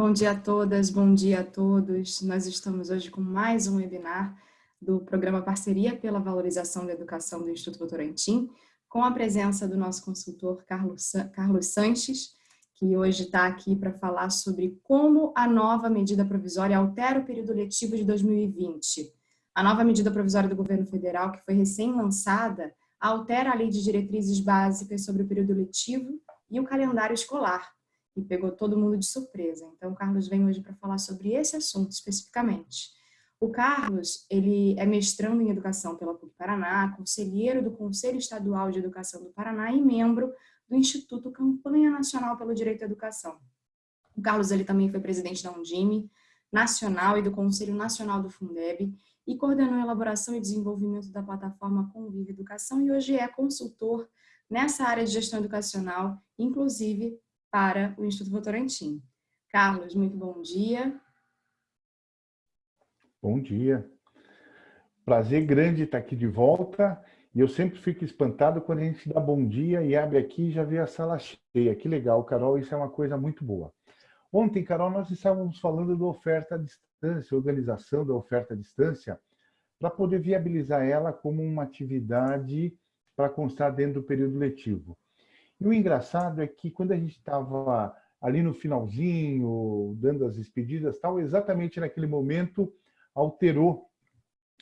Bom dia a todas, bom dia a todos. Nós estamos hoje com mais um webinar do programa Parceria pela Valorização da Educação do Instituto Votorantim, com a presença do nosso consultor Carlos, Carlos Sanches, que hoje está aqui para falar sobre como a nova medida provisória altera o período letivo de 2020. A nova medida provisória do governo federal, que foi recém-lançada, altera a lei de diretrizes básicas sobre o período letivo e o calendário escolar, e pegou todo mundo de surpresa. Então, o Carlos vem hoje para falar sobre esse assunto especificamente. O Carlos, ele é mestrando em Educação pela PUC Paraná, conselheiro do Conselho Estadual de Educação do Paraná e membro do Instituto Campanha Nacional pelo Direito à Educação. O Carlos ele também foi presidente da Undime Nacional e do Conselho Nacional do Fundeb e coordenou a elaboração e desenvolvimento da plataforma Convive Educação e hoje é consultor nessa área de gestão educacional, inclusive para o Instituto Votorantim. Carlos, muito bom dia. Bom dia. Prazer grande estar aqui de volta. E eu sempre fico espantado quando a gente dá bom dia e abre aqui e já vê a sala cheia. Que legal, Carol, isso é uma coisa muito boa. Ontem, Carol, nós estávamos falando da oferta à distância, organização da oferta à distância, para poder viabilizar ela como uma atividade para constar dentro do período letivo. E o engraçado é que quando a gente estava ali no finalzinho, dando as despedidas tal, exatamente naquele momento alterou,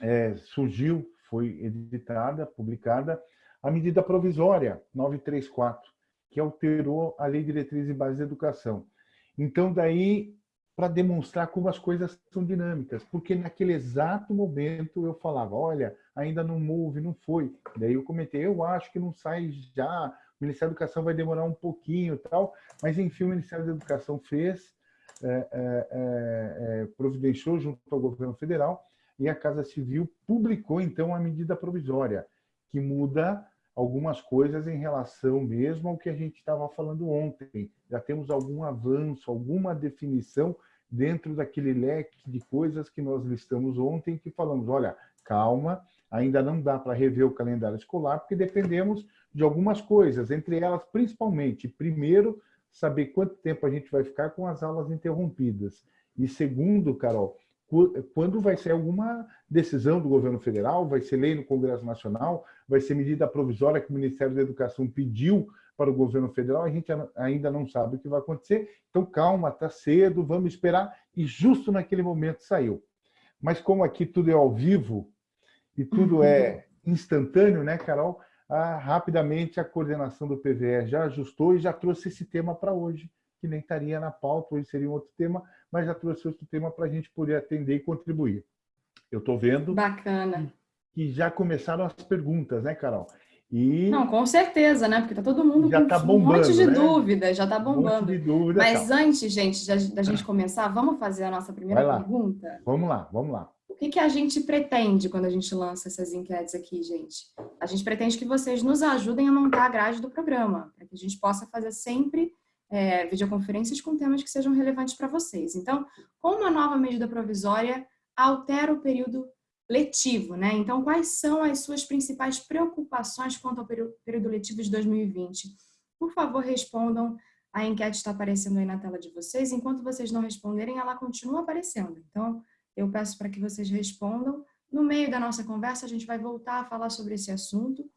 é, surgiu, foi editada, publicada, a medida provisória 934, que alterou a Lei de Diretrizes e Bases da Educação. Então, daí, para demonstrar como as coisas são dinâmicas, porque naquele exato momento eu falava, olha, ainda não move, não foi. Daí eu comentei, eu acho que não sai já, o Ministério da Educação vai demorar um pouquinho e tal, mas enfim, o Ministério da Educação fez, é, é, é, é, providenciou junto ao governo federal e a Casa Civil publicou então a medida provisória, que muda algumas coisas em relação mesmo ao que a gente estava falando ontem. Já temos algum avanço, alguma definição dentro daquele leque de coisas que nós listamos ontem, que falamos, olha, calma, ainda não dá para rever o calendário escolar, porque dependemos de algumas coisas, entre elas, principalmente, primeiro, saber quanto tempo a gente vai ficar com as aulas interrompidas. E segundo, Carol, quando vai ser alguma decisão do governo federal, vai ser lei no Congresso Nacional, vai ser medida provisória que o Ministério da Educação pediu para o governo federal, a gente ainda não sabe o que vai acontecer. Então, calma, está cedo, vamos esperar. E justo naquele momento saiu. Mas como aqui tudo é ao vivo e tudo uhum. é instantâneo, né, Carol? Ah, rapidamente a coordenação do PVE já ajustou e já trouxe esse tema para hoje, que nem estaria na pauta, hoje seria um outro tema, mas já trouxe outro tema para a gente poder atender e contribuir. Eu estou vendo Bacana. que já começaram as perguntas, né, Carol? E Não, com certeza, né? Porque tá todo mundo já com tá bombando, um monte de né? dúvidas, já tá bombando. Um monte de dúvida, Mas tá. antes, gente, da gente começar, vamos fazer a nossa primeira pergunta? Vamos lá, vamos lá que, que a gente pretende quando a gente lança essas enquetes aqui, gente? A gente pretende que vocês nos ajudem a montar a grade do programa, para que a gente possa fazer sempre é, videoconferências com temas que sejam relevantes para vocês. Então, como a nova medida provisória altera o período letivo, né? Então, quais são as suas principais preocupações quanto ao período letivo de 2020? Por favor, respondam. A enquete está aparecendo aí na tela de vocês. Enquanto vocês não responderem, ela continua aparecendo. Então, eu peço para que vocês respondam. No meio da nossa conversa, a gente vai voltar a falar sobre esse assunto.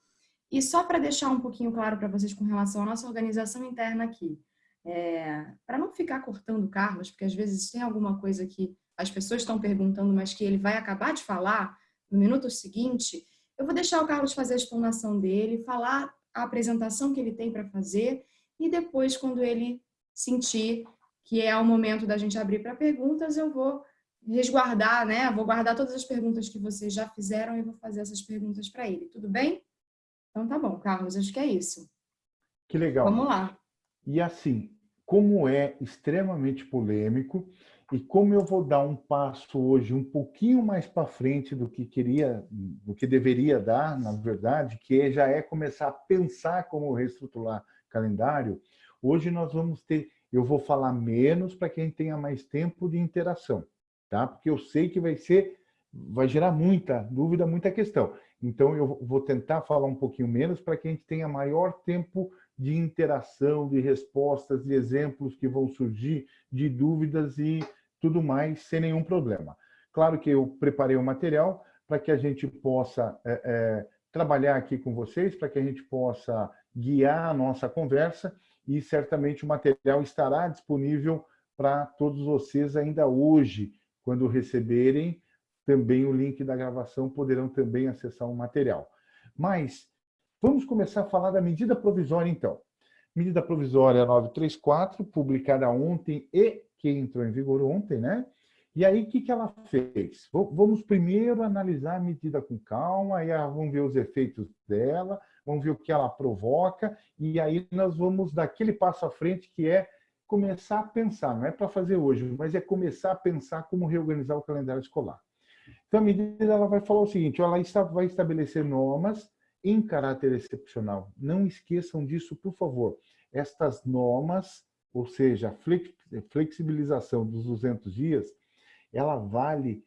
E só para deixar um pouquinho claro para vocês com relação à nossa organização interna aqui, é, para não ficar cortando Carlos, porque às vezes tem alguma coisa que as pessoas estão perguntando, mas que ele vai acabar de falar no minuto seguinte, eu vou deixar o Carlos fazer a explanação dele, falar a apresentação que ele tem para fazer e depois, quando ele sentir que é o momento da gente abrir para perguntas, eu vou resguardar, né? Vou guardar todas as perguntas que vocês já fizeram e vou fazer essas perguntas para ele. Tudo bem? Então tá bom, Carlos, acho que é isso. Que legal. Vamos lá. E assim, como é extremamente polêmico e como eu vou dar um passo hoje um pouquinho mais para frente do que queria, do que deveria dar, na verdade, que já é começar a pensar como reestruturar calendário. Hoje nós vamos ter, eu vou falar menos para quem tenha mais tempo de interação tá? Porque eu sei que vai ser, vai gerar muita dúvida, muita questão. Então, eu vou tentar falar um pouquinho menos para que a gente tenha maior tempo de interação, de respostas, de exemplos que vão surgir, de dúvidas e tudo mais, sem nenhum problema. Claro que eu preparei o material para que a gente possa é, é, trabalhar aqui com vocês, para que a gente possa guiar a nossa conversa e certamente o material estará disponível para todos vocês ainda hoje, quando receberem também o link da gravação, poderão também acessar o material. Mas vamos começar a falar da medida provisória, então. Medida provisória 934, publicada ontem e que entrou em vigor ontem, né? E aí, o que, que ela fez? Vamos primeiro analisar a medida com calma, aí vamos ver os efeitos dela, vamos ver o que ela provoca, e aí nós vamos dar aquele passo à frente que é começar a pensar, não é para fazer hoje, mas é começar a pensar como reorganizar o calendário escolar. Então, a medida ela vai falar o seguinte, ela vai estabelecer normas em caráter excepcional. Não esqueçam disso, por favor. Estas normas, ou seja, a flexibilização dos 200 dias, ela vale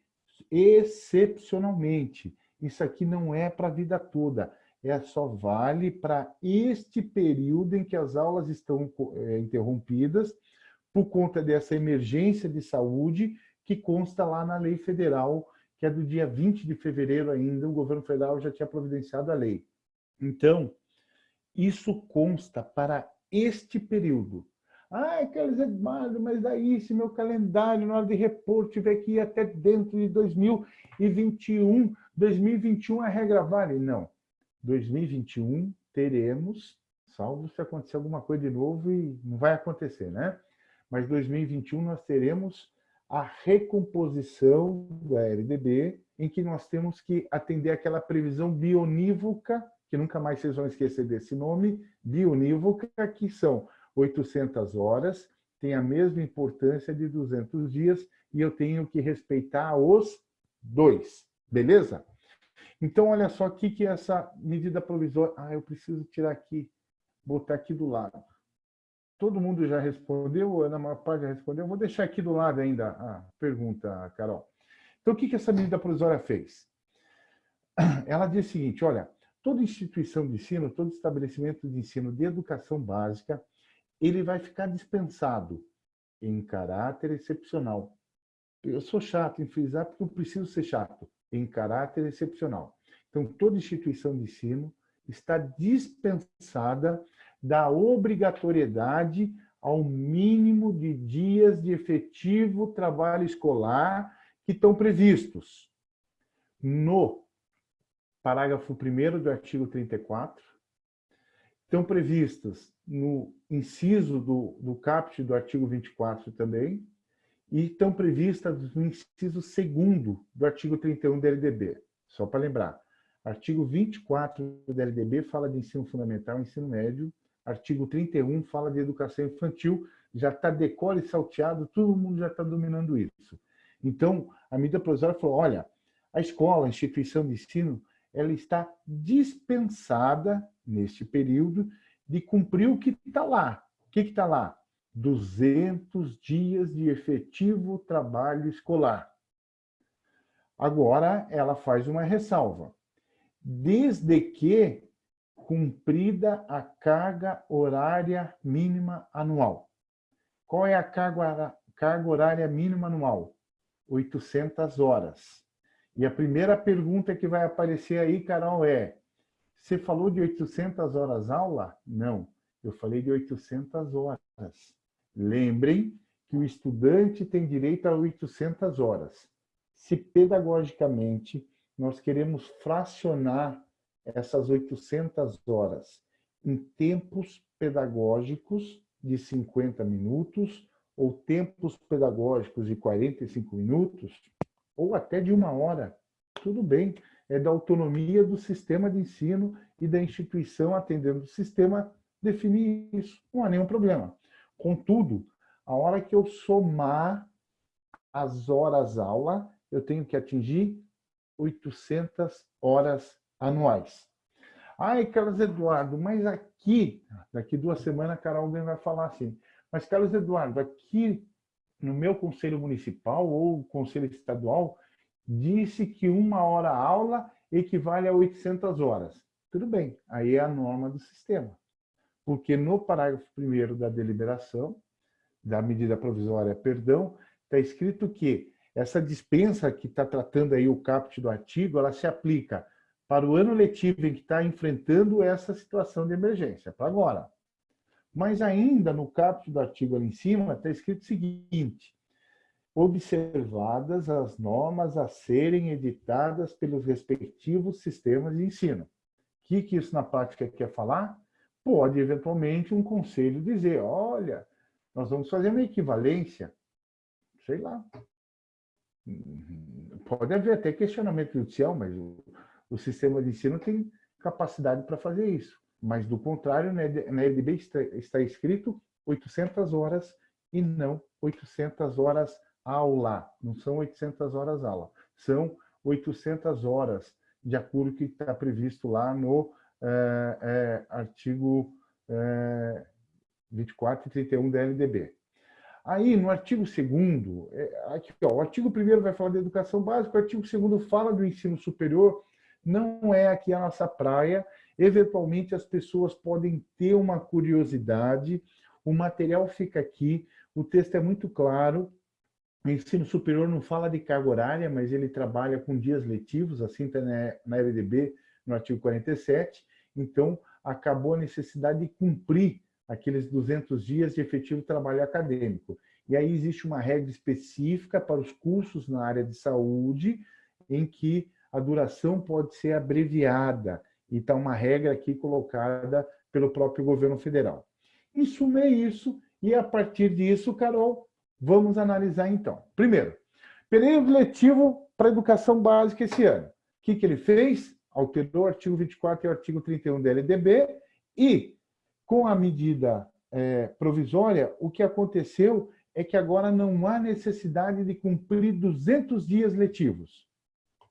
excepcionalmente. Isso aqui não é para a vida toda, é só vale para este período em que as aulas estão é, interrompidas por conta dessa emergência de saúde que consta lá na lei federal, que é do dia 20 de fevereiro ainda, o governo federal já tinha providenciado a lei. Então, isso consta para este período. Ah, Carlos Eduardo, mas daí se meu calendário na hora de repor tiver que ir até dentro de 2021, 2021 a regra vale? Não. 2021 teremos, salvo se acontecer alguma coisa de novo e não vai acontecer, né? Mas 2021 nós teremos a recomposição da LDB, em que nós temos que atender aquela previsão bionívoca, que nunca mais vocês vão esquecer desse nome, bionívoca, que são 800 horas, tem a mesma importância de 200 dias, e eu tenho que respeitar os dois, beleza? Então, olha só o que, é essa medida provisória... Ah, eu preciso tirar aqui, botar aqui do lado. Todo mundo já respondeu, na maior parte já respondeu. Vou deixar aqui do lado ainda a pergunta, Carol. Então, o que, que essa medida provisória fez? Ela diz o seguinte, olha, toda instituição de ensino, todo estabelecimento de ensino de educação básica ele vai ficar dispensado em caráter excepcional. Eu sou chato em frisar porque eu preciso ser chato, em caráter excepcional. Então, toda instituição de ensino está dispensada da obrigatoriedade ao mínimo de dias de efetivo trabalho escolar que estão previstos no parágrafo 1 do artigo 34, estão previstas no inciso do, do caput do artigo 24 também, e estão previstas no inciso 2 do artigo 31 da LDB. Só para lembrar, artigo 24 da LDB fala de ensino fundamental e ensino médio, artigo 31 fala de educação infantil, já está decore e salteado, todo mundo já está dominando isso. Então, a medida provisória falou, olha, a escola, a instituição de ensino, ela está dispensada, neste período, de cumprir o que está lá. O que está lá? 200 dias de efetivo trabalho escolar. Agora, ela faz uma ressalva. Desde que cumprida a carga horária mínima anual. Qual é a carga, horária mínima anual? 800 horas. E a primeira pergunta que vai aparecer aí, Carol, é você falou de 800 horas aula? Não, eu falei de 800 horas. Lembrem que o estudante tem direito a 800 horas. Se pedagogicamente nós queremos fracionar essas 800 horas em tempos pedagógicos de 50 minutos ou tempos pedagógicos de 45 minutos, ou até de uma hora, tudo bem é da autonomia do sistema de ensino e da instituição atendendo o sistema definir isso. Não há nenhum problema. Contudo, a hora que eu somar as horas aula, eu tenho que atingir 800 horas anuais. Ai, Carlos Eduardo, mas aqui, daqui duas semanas, a Carol alguém vai falar assim, mas Carlos Eduardo, aqui no meu conselho municipal ou conselho estadual, disse que uma hora aula equivale a 800 horas. Tudo bem, aí é a norma do sistema. Porque no parágrafo 1 da deliberação, da medida provisória, perdão, está escrito que essa dispensa que está tratando aí o caput do artigo, ela se aplica para o ano letivo em que está enfrentando essa situação de emergência, para agora. Mas ainda no caput do artigo ali em cima está escrito o seguinte, observadas as normas a serem editadas pelos respectivos sistemas de ensino. O que, que isso na prática quer falar? Pode, eventualmente, um conselho dizer, olha, nós vamos fazer uma equivalência, sei lá. Pode haver até questionamento judicial, mas o, o sistema de ensino tem capacidade para fazer isso. Mas, do contrário, na LDB está, está escrito 800 horas e não 800 horas aula, não são 800 horas aula, são 800 horas, de acordo com o que está previsto lá no é, é, artigo é, 24 e 31 da LDB. Aí, no artigo 2 aqui, ó, o artigo 1 vai falar da educação básica, o artigo 2 fala do ensino superior, não é aqui a nossa praia, eventualmente as pessoas podem ter uma curiosidade, o material fica aqui, o texto é muito claro, o ensino superior não fala de carga horária, mas ele trabalha com dias letivos, assim está na LDB, no artigo 47. Então, acabou a necessidade de cumprir aqueles 200 dias de efetivo trabalho acadêmico. E aí existe uma regra específica para os cursos na área de saúde, em que a duração pode ser abreviada. Então, uma regra aqui colocada pelo próprio governo federal. Em é isso. E a partir disso, Carol, Vamos analisar então. Primeiro, período letivo para educação básica esse ano. O que, que ele fez? Alterou o artigo 24 e o artigo 31 da LDB e, com a medida é, provisória, o que aconteceu é que agora não há necessidade de cumprir 200 dias letivos.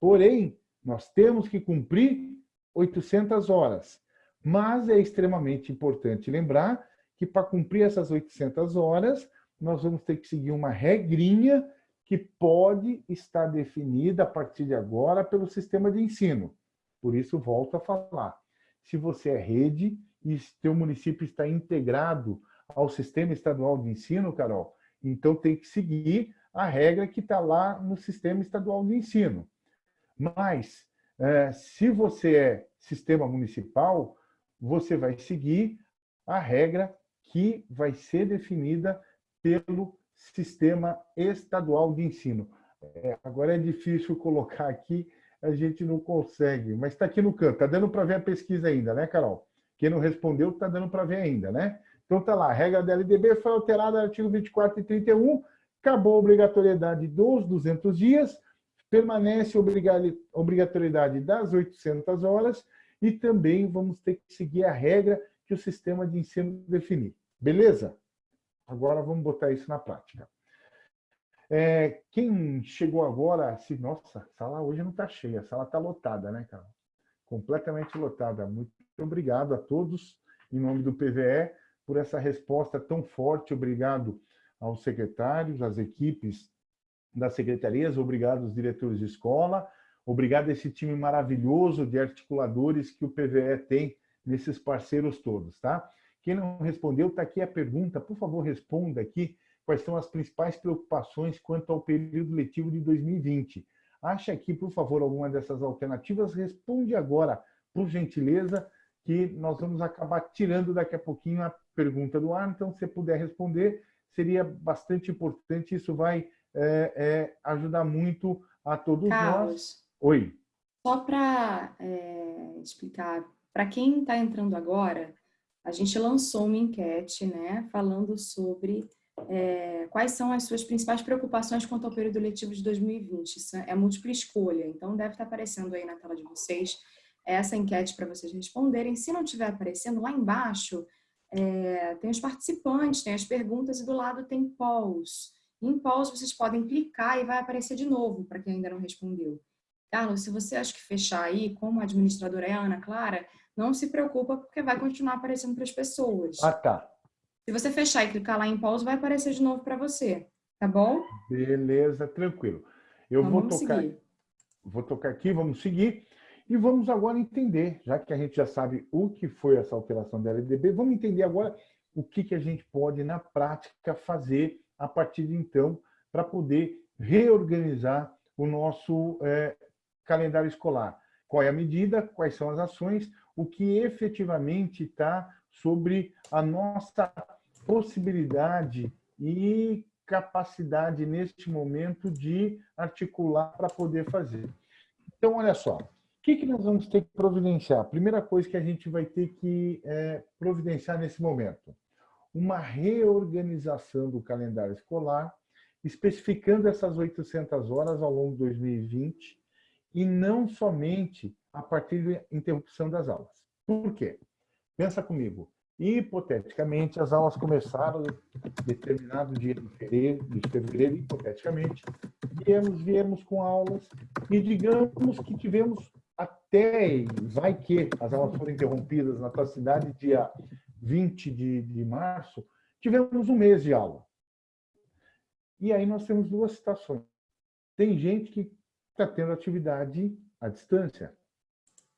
Porém, nós temos que cumprir 800 horas. Mas é extremamente importante lembrar que para cumprir essas 800 horas, nós vamos ter que seguir uma regrinha que pode estar definida a partir de agora pelo sistema de ensino. Por isso, volto a falar. Se você é rede e seu município está integrado ao sistema estadual de ensino, Carol, então tem que seguir a regra que está lá no sistema estadual de ensino. Mas, é, se você é sistema municipal, você vai seguir a regra que vai ser definida pelo sistema estadual de ensino. É, agora é difícil colocar aqui, a gente não consegue, mas está aqui no canto, está dando para ver a pesquisa ainda, né, Carol? Quem não respondeu está dando para ver ainda, né? Então está lá, a regra da LDB foi alterada no artigo 24 e 31, acabou a obrigatoriedade dos 200 dias, permanece a obrigatoriedade das 800 horas e também vamos ter que seguir a regra que o sistema de ensino definir. Beleza? Agora vamos botar isso na prática. É, quem chegou agora, se, nossa, a sala hoje não está cheia, a sala está lotada, né, cara? Completamente lotada. Muito obrigado a todos, em nome do PVE, por essa resposta tão forte. Obrigado aos secretários, às equipes das secretarias, obrigado aos diretores de escola, obrigado a esse time maravilhoso de articuladores que o PVE tem nesses parceiros todos, tá? Quem não respondeu, está aqui a pergunta. Por favor, responda aqui quais são as principais preocupações quanto ao período letivo de 2020. Acha aqui, por favor, alguma dessas alternativas. Responde agora, por gentileza, que nós vamos acabar tirando daqui a pouquinho a pergunta do ar. Então, se puder responder, seria bastante importante. Isso vai é, é, ajudar muito a todos Carlos, nós. Oi. Só para é, explicar, para quem está entrando agora, a gente lançou uma enquete né, falando sobre é, quais são as suas principais preocupações quanto ao período letivo de 2020. Isso é múltipla escolha, então deve estar aparecendo aí na tela de vocês essa enquete para vocês responderem. Se não estiver aparecendo, lá embaixo é, tem os participantes, tem as perguntas e do lado tem polls. Em polls vocês podem clicar e vai aparecer de novo para quem ainda não respondeu. Carlos, se você acha que fechar aí, como a administradora é a Ana Clara, não se preocupa porque vai continuar aparecendo para as pessoas. Ah, tá. Se você fechar e clicar lá em pause, vai aparecer de novo para você, tá bom? Beleza, tranquilo. Eu então, vou tocar, seguir. vou tocar aqui, vamos seguir. E vamos agora entender, já que a gente já sabe o que foi essa alteração da LDB, vamos entender agora o que, que a gente pode, na prática, fazer a partir de então, para poder reorganizar o nosso é, calendário escolar. Qual é a medida, quais são as ações, o que efetivamente está sobre a nossa possibilidade e capacidade neste momento de articular para poder fazer. Então, olha só, o que, que nós vamos ter que providenciar? A primeira coisa que a gente vai ter que é, providenciar nesse momento, uma reorganização do calendário escolar, especificando essas 800 horas ao longo de 2020, e não somente a partir da interrupção das aulas. Por quê? Pensa comigo, hipoteticamente, as aulas começaram determinado dia de fevereiro, de fevereiro hipoteticamente, viemos, viemos com aulas e digamos que tivemos até, vai que as aulas foram interrompidas na tua cidade dia 20 de, de março, tivemos um mês de aula. E aí nós temos duas situações. Tem gente que está tendo atividade à distância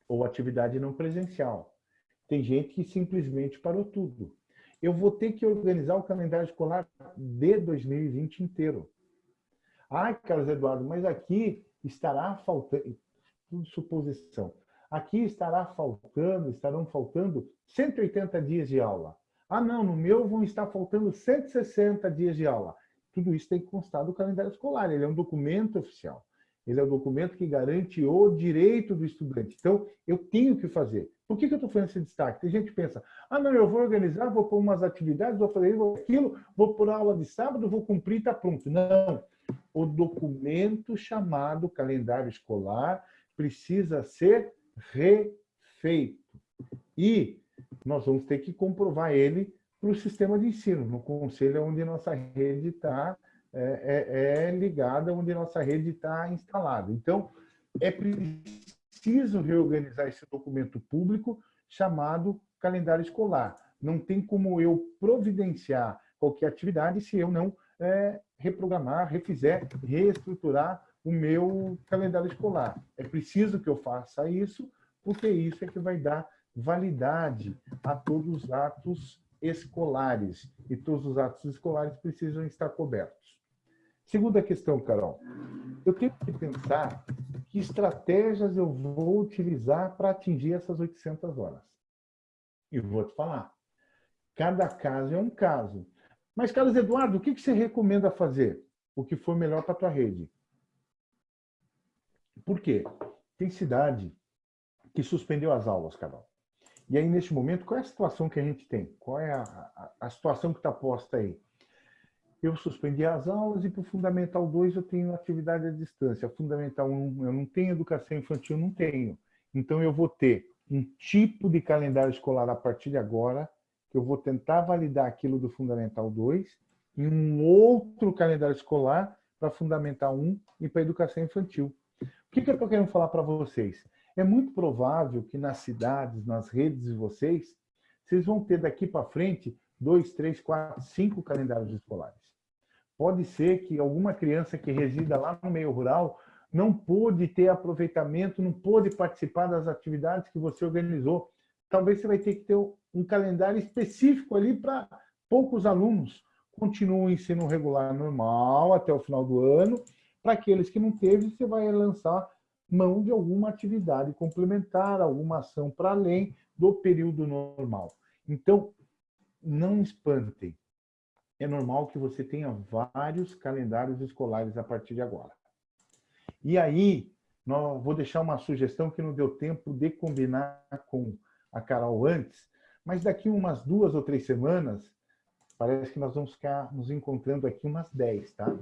ou atividade não presencial. Tem gente que simplesmente parou tudo. Eu vou ter que organizar o calendário escolar de 2020 inteiro. Ah, Carlos Eduardo, mas aqui estará faltando, tudo suposição, aqui estará faltando, estarão faltando 180 dias de aula. Ah, não, no meu vão estar faltando 160 dias de aula. Tudo isso tem que constar do calendário escolar, ele é um documento oficial. Ele é o documento que garante o direito do estudante. Então, eu tenho que fazer. Por que, que eu estou fazendo esse destaque? Tem gente que pensa, ah, não, eu vou organizar, vou pôr umas atividades, vou fazer isso, vou aquilo, vou pôr aula de sábado, vou cumprir, está pronto. Não. O documento chamado calendário escolar precisa ser refeito. E nós vamos ter que comprovar ele para o sistema de ensino, no conselho onde nossa rede está é, é, é ligada onde nossa rede está instalada. Então, é preciso reorganizar esse documento público chamado calendário escolar. Não tem como eu providenciar qualquer atividade se eu não é, reprogramar, refizer, reestruturar o meu calendário escolar. É preciso que eu faça isso, porque isso é que vai dar validade a todos os atos escolares. E todos os atos escolares precisam estar cobertos. Segunda questão, Carol. Eu tenho que pensar que estratégias eu vou utilizar para atingir essas 800 horas. E vou te falar. Cada caso é um caso. Mas, Carlos Eduardo, o que você recomenda fazer? O que for melhor para a tua rede? Por quê? Tem cidade que suspendeu as aulas, Carol. E aí, neste momento, qual é a situação que a gente tem? Qual é a, a, a situação que está posta aí? Eu suspendi as aulas e para o Fundamental 2 eu tenho atividade à distância. Fundamental 1 eu não tenho, educação infantil não tenho. Então eu vou ter um tipo de calendário escolar a partir de agora, que eu vou tentar validar aquilo do Fundamental 2, e um outro calendário escolar para Fundamental 1 e para educação infantil. O que, que eu estou querendo falar para vocês? É muito provável que nas cidades, nas redes de vocês, vocês vão ter daqui para frente dois, três, quatro, cinco calendários escolares. Pode ser que alguma criança que resida lá no meio rural não pôde ter aproveitamento, não pôde participar das atividades que você organizou. Talvez você vai ter que ter um calendário específico ali para poucos alunos. Continua o ensino regular normal até o final do ano. Para aqueles que não teve, você vai lançar mão de alguma atividade complementar, alguma ação para além do período normal. Então, não espantem é normal que você tenha vários calendários escolares a partir de agora. E aí, vou deixar uma sugestão que não deu tempo de combinar com a Carol antes, mas daqui umas duas ou três semanas, parece que nós vamos ficar nos encontrando aqui umas 10, tá?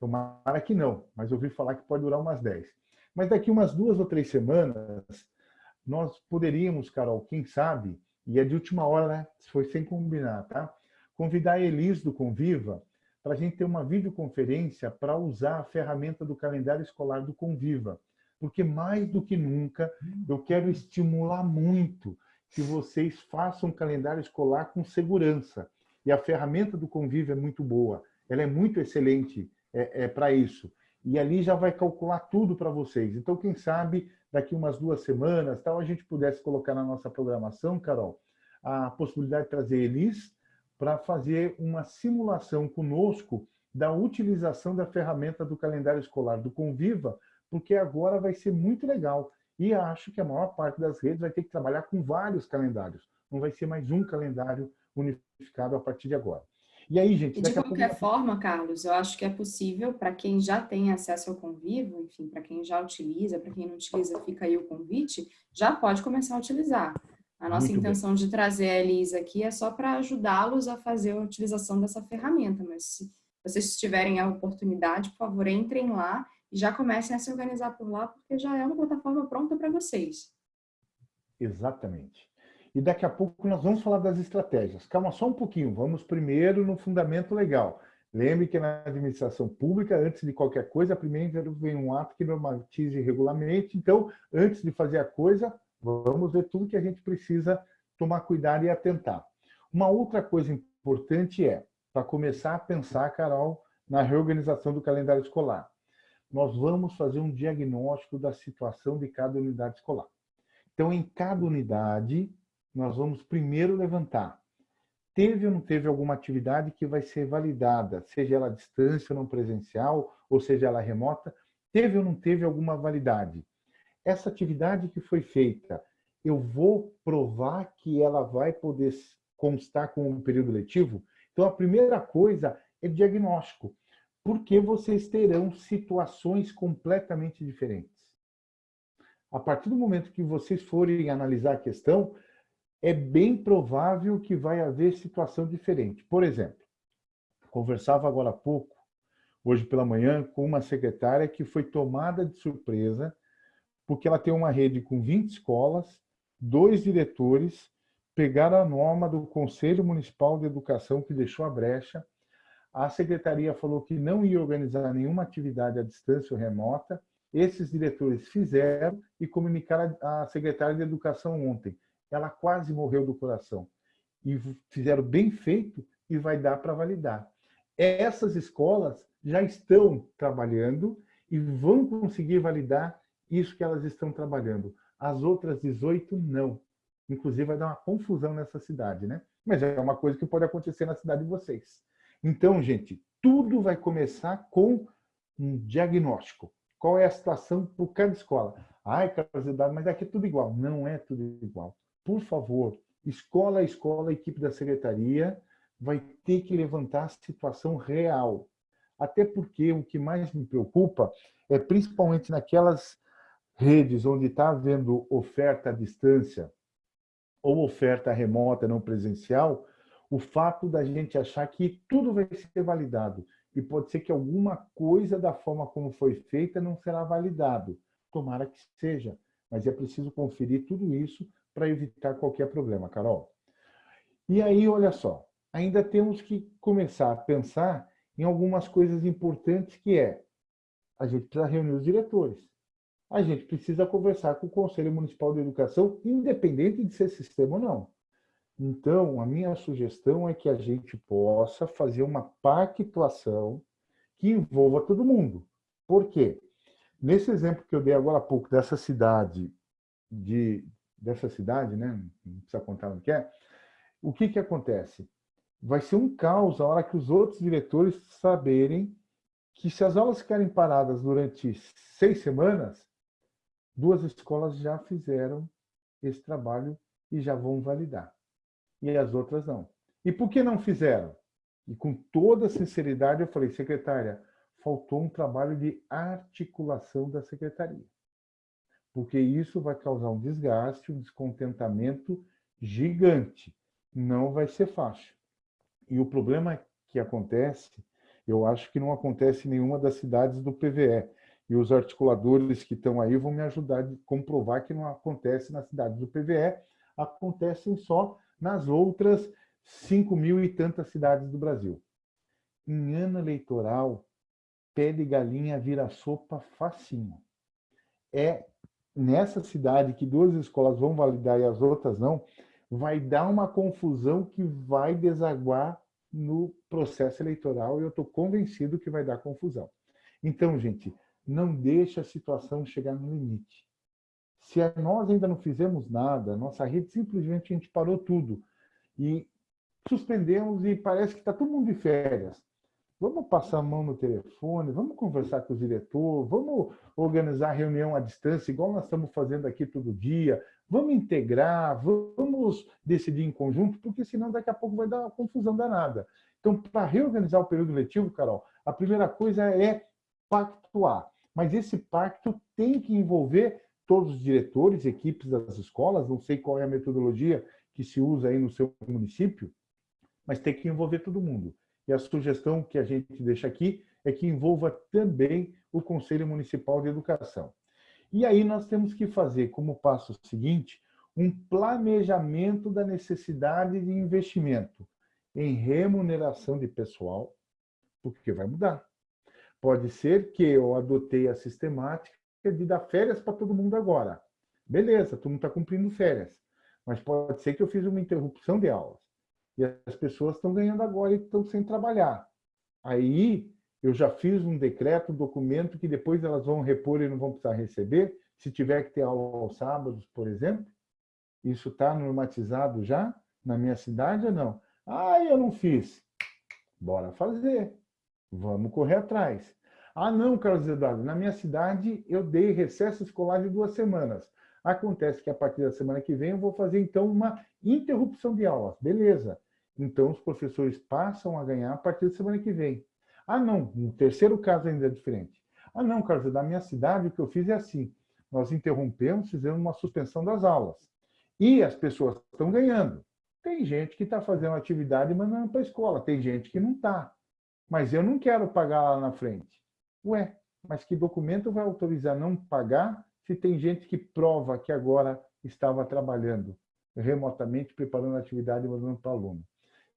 Tomara que não, mas ouvi falar que pode durar umas 10. Mas daqui umas duas ou três semanas, nós poderíamos, Carol, quem sabe, e é de última hora, né? Foi sem combinar, tá? Convidar a Elis do Conviva para a gente ter uma videoconferência para usar a ferramenta do calendário escolar do Conviva. Porque mais do que nunca, eu quero estimular muito que vocês façam calendário escolar com segurança. E a ferramenta do Conviva é muito boa, ela é muito excelente é, é para isso. E ali já vai calcular tudo para vocês. Então, quem sabe, daqui umas duas semanas, tal, a gente pudesse colocar na nossa programação, Carol, a possibilidade de trazer eles para fazer uma simulação conosco da utilização da ferramenta do calendário escolar do Conviva, porque agora vai ser muito legal. E acho que a maior parte das redes vai ter que trabalhar com vários calendários. Não vai ser mais um calendário unificado a partir de agora. E aí, gente... E de qualquer pouco... forma, Carlos, eu acho que é possível para quem já tem acesso ao Convivo, enfim, para quem já utiliza, para quem não utiliza, fica aí o convite, já pode começar a utilizar. A nossa Muito intenção bem. de trazer a Elisa aqui é só para ajudá-los a fazer a utilização dessa ferramenta, mas se vocês tiverem a oportunidade, por favor, entrem lá e já comecem a se organizar por lá, porque já é uma plataforma pronta para vocês. Exatamente. E daqui a pouco nós vamos falar das estratégias. Calma só um pouquinho, vamos primeiro no fundamento legal. Lembre que na administração pública, antes de qualquer coisa, primeiro vem um ato que normatize regulamente. Então, antes de fazer a coisa, vamos ver tudo que a gente precisa tomar cuidado e atentar. Uma outra coisa importante é, para começar a pensar, Carol, na reorganização do calendário escolar. Nós vamos fazer um diagnóstico da situação de cada unidade escolar. Então, em cada unidade, nós vamos primeiro levantar. Teve ou não teve alguma atividade que vai ser validada, seja ela à distância ou não presencial, ou seja ela remota, teve ou não teve alguma validade. Essa atividade que foi feita, eu vou provar que ela vai poder constar com um período letivo? Então, a primeira coisa é diagnóstico, porque vocês terão situações completamente diferentes. A partir do momento que vocês forem analisar a questão, é bem provável que vai haver situação diferente. Por exemplo, conversava agora há pouco, hoje pela manhã, com uma secretária que foi tomada de surpresa porque ela tem uma rede com 20 escolas, dois diretores, pegaram a norma do Conselho Municipal de Educação que deixou a brecha, a secretaria falou que não ia organizar nenhuma atividade à distância ou remota, esses diretores fizeram e comunicaram à secretária de Educação ontem ela quase morreu do coração. E fizeram bem feito e vai dar para validar. Essas escolas já estão trabalhando e vão conseguir validar isso que elas estão trabalhando. As outras 18 não. Inclusive vai dar uma confusão nessa cidade, né? Mas é uma coisa que pode acontecer na cidade de vocês. Então, gente, tudo vai começar com um diagnóstico. Qual é a situação por cada escola? Ai, Carlos mas aqui é tudo igual. Não é tudo igual por favor, escola a escola, a equipe da secretaria vai ter que levantar a situação real. Até porque o que mais me preocupa é principalmente naquelas redes onde está havendo oferta à distância ou oferta remota não presencial, o fato da gente achar que tudo vai ser validado e pode ser que alguma coisa da forma como foi feita não será validado. Tomara que seja, mas é preciso conferir tudo isso para evitar qualquer problema, Carol. E aí, olha só, ainda temos que começar a pensar em algumas coisas importantes que é, a gente precisa reunir os diretores, a gente precisa conversar com o Conselho Municipal de Educação, independente de ser sistema ou não. Então, a minha sugestão é que a gente possa fazer uma pactuação que envolva todo mundo. Por quê? Nesse exemplo que eu dei agora há pouco, dessa cidade de, dessa cidade, né? não precisa contar o que é, o que, que acontece? Vai ser um caos a hora que os outros diretores saberem que se as aulas ficarem paradas durante seis semanas, duas escolas já fizeram esse trabalho e já vão validar. E as outras não. E por que não fizeram? E com toda sinceridade eu falei, secretária, faltou um trabalho de articulação da secretaria porque isso vai causar um desgaste, um descontentamento gigante. Não vai ser fácil. E o problema que acontece, eu acho que não acontece em nenhuma das cidades do PVE. E os articuladores que estão aí vão me ajudar a comprovar que não acontece nas cidades do PVE, acontecem só nas outras 5 mil e tantas cidades do Brasil. Em ano eleitoral, pé de galinha vira sopa facinho. É nessa cidade que duas escolas vão validar e as outras não, vai dar uma confusão que vai desaguar no processo eleitoral e eu estou convencido que vai dar confusão. Então, gente, não deixe a situação chegar no limite. Se nós ainda não fizemos nada, nossa rede simplesmente a gente parou tudo e suspendemos e parece que está todo mundo de férias. Vamos passar a mão no telefone, vamos conversar com o diretor, vamos organizar reunião à distância, igual nós estamos fazendo aqui todo dia, vamos integrar, vamos decidir em conjunto, porque senão daqui a pouco vai dar uma confusão danada. Então, para reorganizar o período letivo, Carol, a primeira coisa é pactuar. Mas esse pacto tem que envolver todos os diretores, equipes das escolas, não sei qual é a metodologia que se usa aí no seu município, mas tem que envolver todo mundo. E a sugestão que a gente deixa aqui é que envolva também o Conselho Municipal de Educação. E aí nós temos que fazer como passo seguinte um planejamento da necessidade de investimento em remuneração de pessoal, porque vai mudar. Pode ser que eu adotei a sistemática de dar férias para todo mundo agora. Beleza, todo mundo está cumprindo férias. Mas pode ser que eu fiz uma interrupção de aulas. E as pessoas estão ganhando agora e estão sem trabalhar. Aí eu já fiz um decreto, um documento que depois elas vão repor e não vão precisar receber, se tiver que ter aula aos sábados, por exemplo. Isso está normatizado já na minha cidade ou não? Ah, eu não fiz. Bora fazer. Vamos correr atrás. Ah, não, Carlos Eduardo, na minha cidade eu dei recesso escolar de duas semanas. Acontece que a partir da semana que vem eu vou fazer então uma interrupção de aulas. Beleza. Então, os professores passam a ganhar a partir da semana que vem. Ah, não, no terceiro caso ainda é diferente. Ah, não, Carlos, da minha cidade o que eu fiz é assim. Nós interrompemos, fizemos uma suspensão das aulas. E as pessoas estão ganhando. Tem gente que está fazendo atividade e mandando para a escola, tem gente que não está. Mas eu não quero pagar lá na frente. Ué, mas que documento vai autorizar não pagar se tem gente que prova que agora estava trabalhando remotamente, preparando a atividade e mandando para o aluno?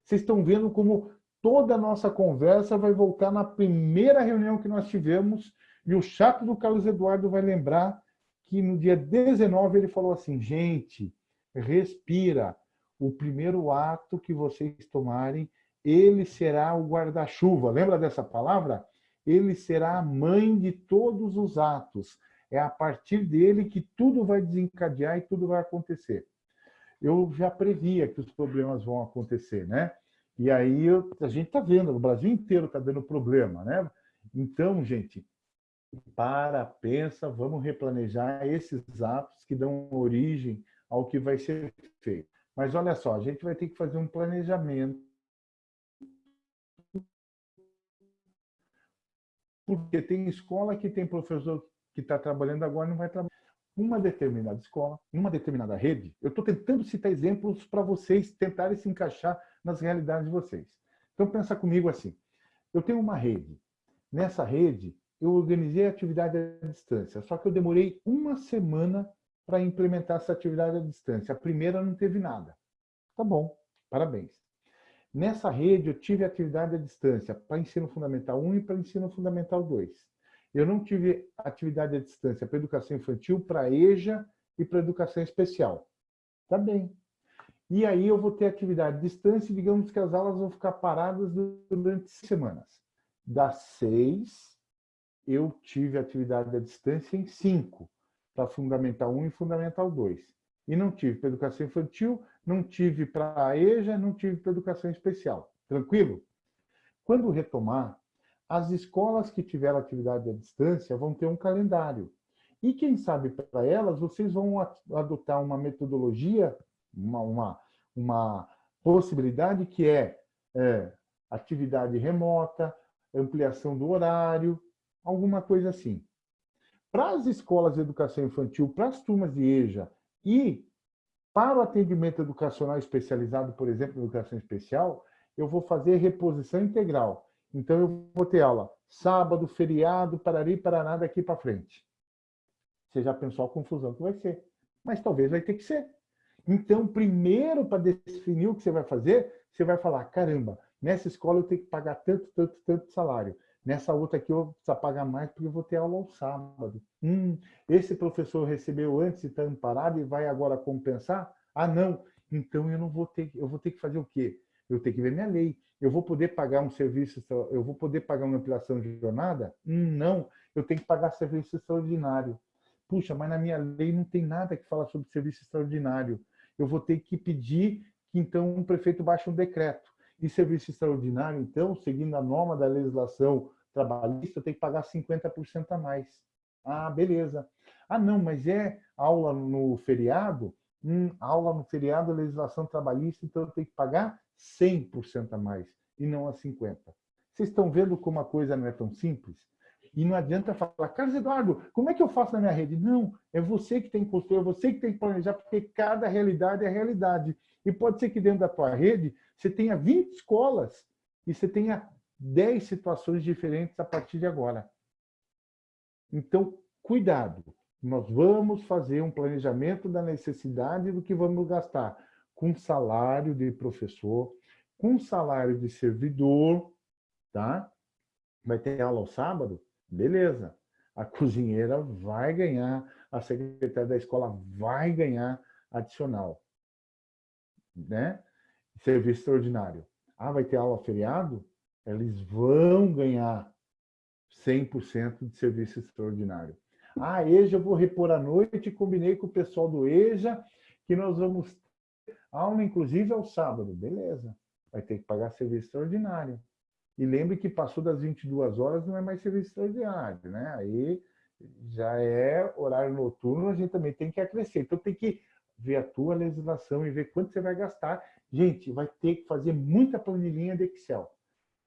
Vocês estão vendo como toda a nossa conversa vai voltar na primeira reunião que nós tivemos e o chato do Carlos Eduardo vai lembrar que no dia 19 ele falou assim, gente, respira, o primeiro ato que vocês tomarem, ele será o guarda-chuva. Lembra dessa palavra? Ele será a mãe de todos os atos. É a partir dele que tudo vai desencadear e tudo vai acontecer eu já previa que os problemas vão acontecer, né? E aí a gente está vendo, o Brasil inteiro está dando problema, né? Então, gente, para, pensa, vamos replanejar esses atos que dão origem ao que vai ser feito. Mas olha só, a gente vai ter que fazer um planejamento porque tem escola que tem professor que está trabalhando agora e não vai trabalhar uma determinada escola, numa determinada rede, eu estou tentando citar exemplos para vocês tentarem se encaixar nas realidades de vocês. Então, pensa comigo assim, eu tenho uma rede. Nessa rede, eu organizei a atividade à distância, só que eu demorei uma semana para implementar essa atividade à distância. A primeira não teve nada. Tá bom, parabéns. Nessa rede, eu tive atividade à distância para ensino fundamental 1 e para ensino fundamental 2. Eu não tive atividade à distância para educação infantil, para EJA e para educação especial. Tá bem. E aí eu vou ter atividade à distância, digamos que as aulas vão ficar paradas durante semanas. Das seis, eu tive atividade à distância em cinco, para Fundamental 1 e Fundamental 2. E não tive para educação infantil, não tive para a EJA, não tive para educação especial. Tranquilo? Quando retomar, as escolas que tiveram atividade à distância vão ter um calendário. E quem sabe para elas, vocês vão adotar uma metodologia, uma, uma, uma possibilidade que é, é atividade remota, ampliação do horário, alguma coisa assim. Para as escolas de educação infantil, para as turmas de EJA e para o atendimento educacional especializado, por exemplo, educação especial, eu vou fazer reposição integral. Então, eu vou ter aula sábado, feriado, parari, paraná, daqui para frente. Você já pensou a confusão que vai ser. Mas talvez vai ter que ser. Então, primeiro, para definir o que você vai fazer, você vai falar, caramba, nessa escola eu tenho que pagar tanto, tanto, tanto salário. Nessa outra aqui eu vou precisar pagar mais porque eu vou ter aula ao sábado. Hum, esse professor recebeu antes e está amparado e vai agora compensar? Ah, não. Então eu não vou ter, eu vou ter que fazer o quê? Eu tenho que ver minha lei eu vou poder pagar um serviço, eu vou poder pagar uma ampliação de jornada? Hum, não, eu tenho que pagar serviço extraordinário. puxa, mas na minha lei não tem nada que fala sobre serviço extraordinário. Eu vou ter que pedir que então um prefeito baixe um decreto. E serviço extraordinário, então, seguindo a norma da legislação trabalhista, tem que pagar 50% a mais. Ah, beleza. Ah, não, mas é aula no feriado? Hum, aula no feriado, legislação trabalhista, então tenho que pagar 100% a mais e não a 50%. Vocês estão vendo como a coisa não é tão simples? E não adianta falar, Carlos Eduardo, como é que eu faço na minha rede? Não, é você que tem que construir, é você que tem que planejar, porque cada realidade é realidade. E pode ser que dentro da tua rede você tenha 20 escolas e você tenha 10 situações diferentes a partir de agora. Então, cuidado. Nós vamos fazer um planejamento da necessidade do que vamos gastar com salário de professor, com salário de servidor, tá? Vai ter aula ao sábado? Beleza. A cozinheira vai ganhar, a secretária da escola vai ganhar adicional. Né? Serviço extraordinário. Ah, vai ter aula feriado? Eles vão ganhar 100% de serviço extraordinário. Ah, EJA eu vou repor à noite, combinei com o pessoal do EJA que nós vamos aula inclusive ao sábado. Beleza, vai ter que pagar serviço extraordinário. E lembre que passou das 22 horas, não é mais serviço extraordinário, né? Aí já é horário noturno, a gente também tem que acrescer. Então tem que ver a tua legislação e ver quanto você vai gastar. Gente, vai ter que fazer muita planilhinha de Excel.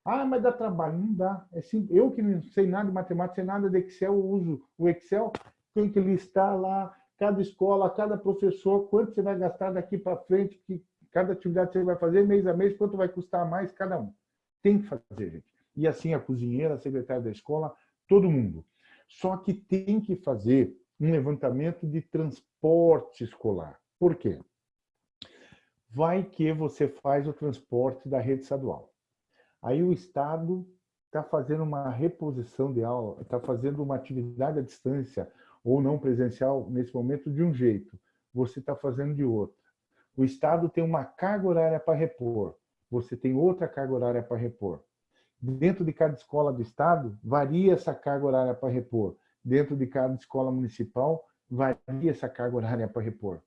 Ah, mas dá trabalho. Não dá. É simples. Eu que não sei nada de matemática, sei nada de Excel, eu uso o Excel, tem que listar lá cada escola, cada professor, quanto você vai gastar daqui para frente, que cada atividade você vai fazer mês a mês, quanto vai custar mais cada um. Tem que fazer, gente. E assim a cozinheira, a secretária da escola, todo mundo. Só que tem que fazer um levantamento de transporte escolar. Por quê? Vai que você faz o transporte da rede estadual. Aí o Estado está fazendo uma reposição de aula, está fazendo uma atividade à distância ou não presencial nesse momento de um jeito, você está fazendo de outro. O Estado tem uma carga horária para repor você tem outra carga horária para repor. Dentro de cada escola do Estado, varia essa carga horária para repor. Dentro de cada escola municipal, varia essa carga horária para repor.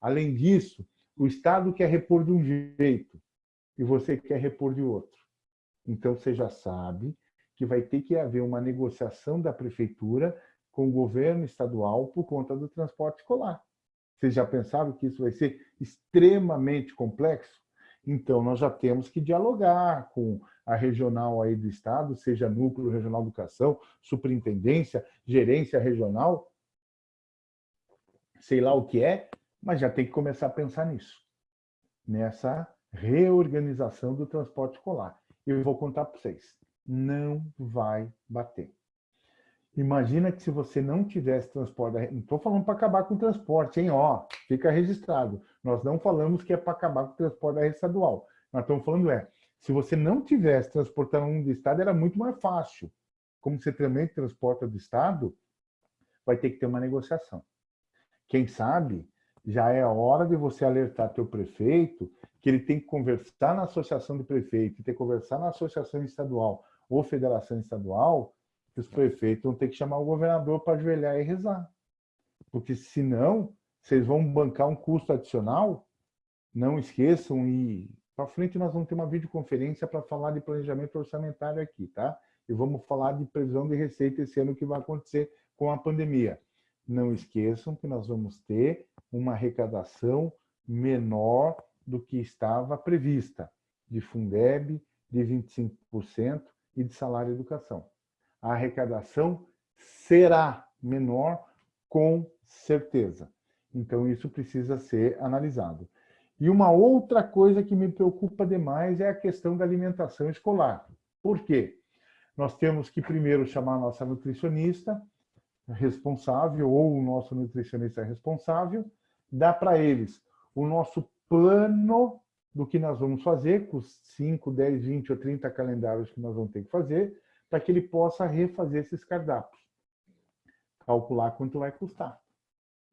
Além disso, o Estado quer repor de um jeito e você quer repor de outro. Então, você já sabe que vai ter que haver uma negociação da prefeitura com o governo estadual por conta do transporte escolar. Vocês já pensaram que isso vai ser extremamente complexo? Então, nós já temos que dialogar com a regional aí do Estado, seja Núcleo Regional de Educação, Superintendência, Gerência Regional, sei lá o que é, mas já tem que começar a pensar nisso, nessa reorganização do transporte escolar. Eu vou contar para vocês, não vai bater. Imagina que se você não tivesse transporte, não estou falando para acabar com o transporte, hein? Ó, fica registrado. Nós não falamos que é para acabar com o transporte da rede estadual. Nós estamos falando é, se você não tivesse transportando um do estado, era muito mais fácil. Como você também transporta do estado, vai ter que ter uma negociação. Quem sabe, já é hora de você alertar teu prefeito que ele tem que conversar na associação de prefeito, tem que conversar na associação estadual ou federação estadual, que os prefeitos vão ter que chamar o governador para ajoelhar e rezar. Porque senão, vocês vão bancar um custo adicional, não esqueçam, e para frente nós vamos ter uma videoconferência para falar de planejamento orçamentário aqui, tá? E vamos falar de previsão de receita esse ano que vai acontecer com a pandemia. Não esqueçam que nós vamos ter uma arrecadação menor do que estava prevista, de Fundeb, de 25% e de salário educação a arrecadação será menor com certeza. Então, isso precisa ser analisado. E uma outra coisa que me preocupa demais é a questão da alimentação escolar. Por quê? Nós temos que primeiro chamar a nossa nutricionista responsável ou o nosso nutricionista responsável, dar para eles o nosso plano do que nós vamos fazer, com os 5, 10, 20 ou 30 calendários que nós vamos ter que fazer, para que ele possa refazer esses cardápios. Calcular quanto vai custar.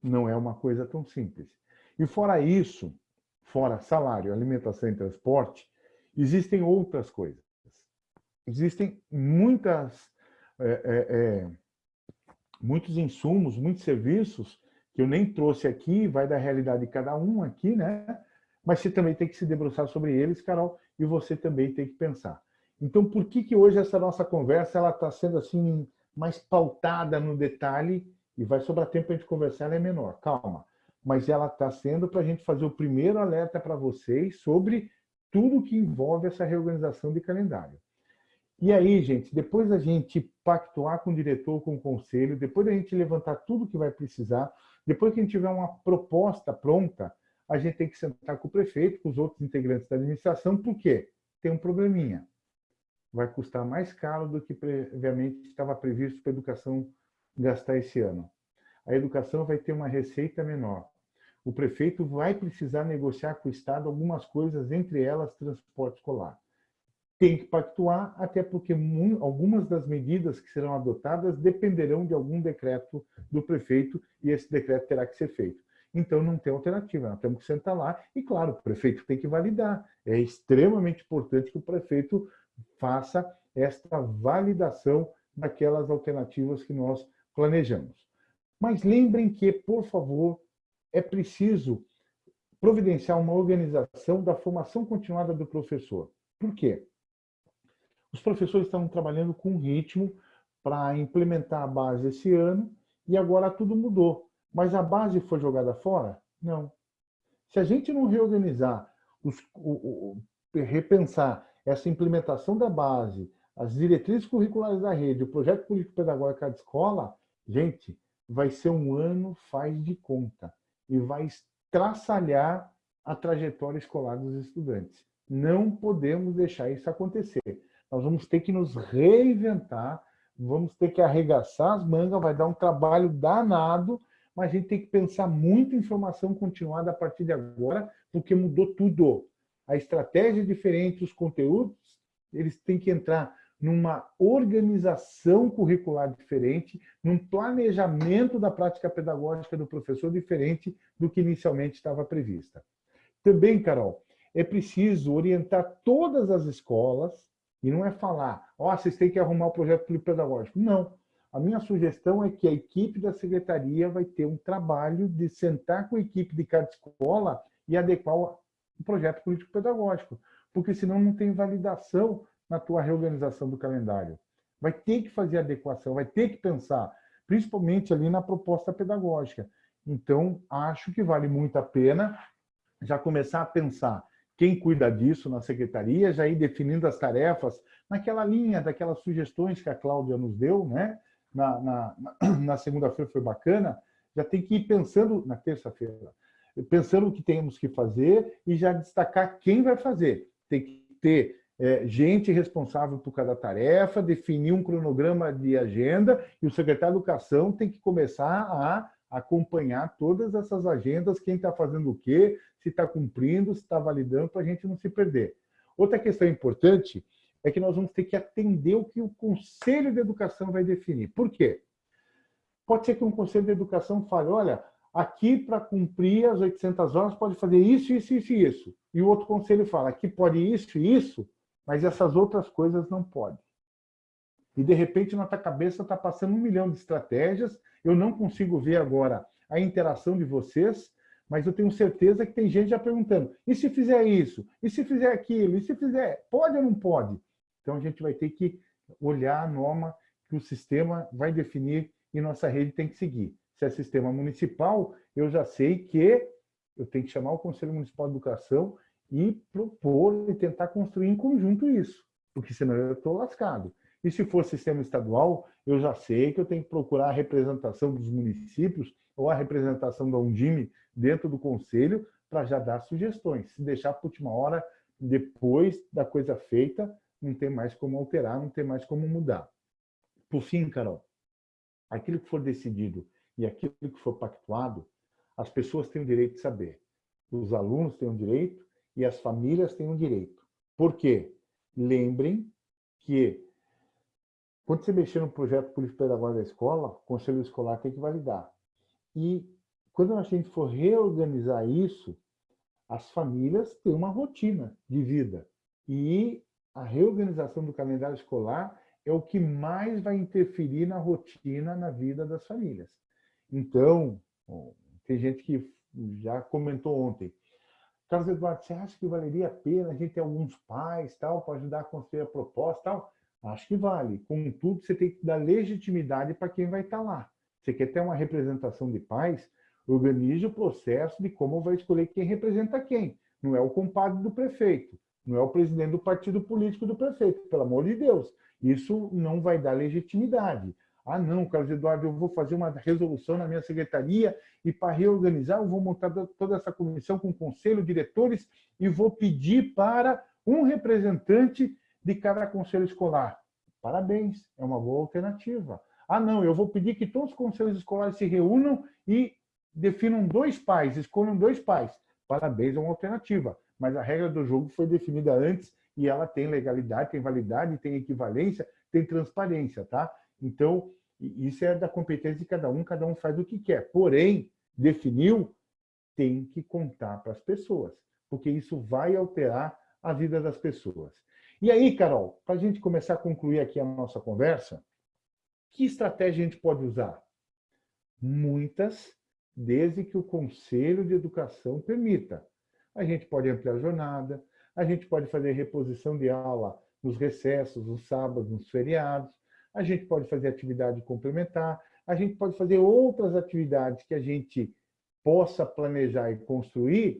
Não é uma coisa tão simples. E fora isso, fora salário, alimentação e transporte, existem outras coisas. Existem muitas é, é, é, muitos insumos, muitos serviços que eu nem trouxe aqui, vai da realidade de cada um aqui, né? Mas você também tem que se debruçar sobre eles, Carol, e você também tem que pensar. Então, por que que hoje essa nossa conversa ela está sendo assim mais pautada no detalhe e vai sobrar tempo para a gente conversar, ela é menor, calma. Mas ela está sendo para a gente fazer o primeiro alerta para vocês sobre tudo que envolve essa reorganização de calendário. E aí, gente, depois da gente pactuar com o diretor, com o conselho, depois da gente levantar tudo que vai precisar, depois que a gente tiver uma proposta pronta, a gente tem que sentar com o prefeito, com os outros integrantes da administração, porque tem um probleminha. Vai custar mais caro do que previamente estava previsto para a educação gastar esse ano. A educação vai ter uma receita menor. O prefeito vai precisar negociar com o Estado algumas coisas, entre elas transporte escolar tem que pactuar, até porque algumas das medidas que serão adotadas dependerão de algum decreto do prefeito e esse decreto terá que ser feito. Então, não tem alternativa, nós temos que sentar lá e, claro, o prefeito tem que validar. É extremamente importante que o prefeito faça esta validação daquelas alternativas que nós planejamos. Mas lembrem que, por favor, é preciso providenciar uma organização da formação continuada do professor. Por quê? Os professores estavam trabalhando com ritmo para implementar a base esse ano e agora tudo mudou. Mas a base foi jogada fora? Não. Se a gente não reorganizar, os, o, o, repensar essa implementação da base, as diretrizes curriculares da rede, o projeto político-pedagógico da escola, gente, vai ser um ano faz de conta e vai estraçalhar a trajetória escolar dos estudantes. Não podemos deixar isso acontecer. Nós vamos ter que nos reinventar, vamos ter que arregaçar as mangas, vai dar um trabalho danado, mas a gente tem que pensar muito em formação continuada a partir de agora, porque mudou tudo. A estratégia é diferente, os conteúdos, eles têm que entrar numa organização curricular diferente, num planejamento da prática pedagógica do professor diferente do que inicialmente estava prevista. Também, Carol, é preciso orientar todas as escolas e não é falar, ó, oh, vocês têm que arrumar o projeto pedagógico. Não. A minha sugestão é que a equipe da secretaria vai ter um trabalho de sentar com a equipe de cada escola e adequar o projeto político-pedagógico, porque senão não tem validação na tua reorganização do calendário. Vai ter que fazer adequação, vai ter que pensar, principalmente ali na proposta pedagógica. Então, acho que vale muito a pena já começar a pensar quem cuida disso na secretaria, já ir definindo as tarefas naquela linha daquelas sugestões que a Cláudia nos deu, né? Na, na, na segunda-feira foi bacana, já tem que ir pensando, na terça-feira, pensando o que temos que fazer e já destacar quem vai fazer. Tem que ter é, gente responsável por cada tarefa, definir um cronograma de agenda e o secretário de Educação tem que começar a acompanhar todas essas agendas, quem está fazendo o quê, se está cumprindo, se está validando, para a gente não se perder. Outra questão importante é que nós vamos ter que atender o que o Conselho de Educação vai definir. Por quê? Pode ser que um Conselho de Educação fale, olha, aqui para cumprir as 800 horas pode fazer isso, isso, isso e isso. E o outro conselho fala, aqui pode isso e isso, mas essas outras coisas não podem. E, de repente, na tua cabeça está passando um milhão de estratégias, eu não consigo ver agora a interação de vocês, mas eu tenho certeza que tem gente já perguntando, e se fizer isso? E se fizer aquilo? E se fizer? Pode ou não pode? Então a gente vai ter que olhar a norma que o sistema vai definir e nossa rede tem que seguir. Se é sistema municipal, eu já sei que eu tenho que chamar o Conselho Municipal de Educação e propor e tentar construir em conjunto isso, porque senão eu estou lascado. E se for sistema estadual, eu já sei que eu tenho que procurar a representação dos municípios ou a representação da Undime dentro do conselho para já dar sugestões. Se deixar para última hora, depois da coisa feita, não tem mais como alterar, não tem mais como mudar. Por fim, Carol, aquilo que for decidido e aquilo que for pactuado, as pessoas têm o direito de saber. Os alunos têm o direito e as famílias têm o direito. Por quê? Lembrem que quando você mexer no projeto político-pedagógico da escola, o conselho escolar tem que validar. E quando a gente for reorganizar isso, as famílias têm uma rotina de vida. E a reorganização do calendário escolar é o que mais vai interferir na rotina, na vida das famílias. Então, tem gente que já comentou ontem, Carlos Eduardo, você acha que valeria a pena a gente ter alguns pais tal para ajudar a construir a proposta tal? Acho que vale. Contudo, você tem que dar legitimidade para quem vai estar lá. Você quer ter uma representação de pais? Organize o processo de como vai escolher quem representa quem. Não é o compadre do prefeito, não é o presidente do partido político do prefeito, pelo amor de Deus. Isso não vai dar legitimidade. Ah, não, Carlos Eduardo, eu vou fazer uma resolução na minha secretaria e para reorganizar eu vou montar toda essa comissão com conselho, diretores e vou pedir para um representante de cada conselho escolar. Parabéns, é uma boa alternativa. Ah, não, eu vou pedir que todos os conselhos escolares se reúnam e definam dois pais, escolham dois pais. Parabéns, é uma alternativa. Mas a regra do jogo foi definida antes e ela tem legalidade, tem validade, tem equivalência, tem transparência, tá? Então, isso é da competência de cada um, cada um faz o que quer. Porém, definiu, tem que contar para as pessoas, porque isso vai alterar a vida das pessoas. E aí, Carol, para a gente começar a concluir aqui a nossa conversa, que estratégia a gente pode usar? Muitas, desde que o Conselho de Educação permita. A gente pode ampliar a jornada, a gente pode fazer reposição de aula nos recessos, nos sábados, nos feriados, a gente pode fazer atividade complementar, a gente pode fazer outras atividades que a gente possa planejar e construir,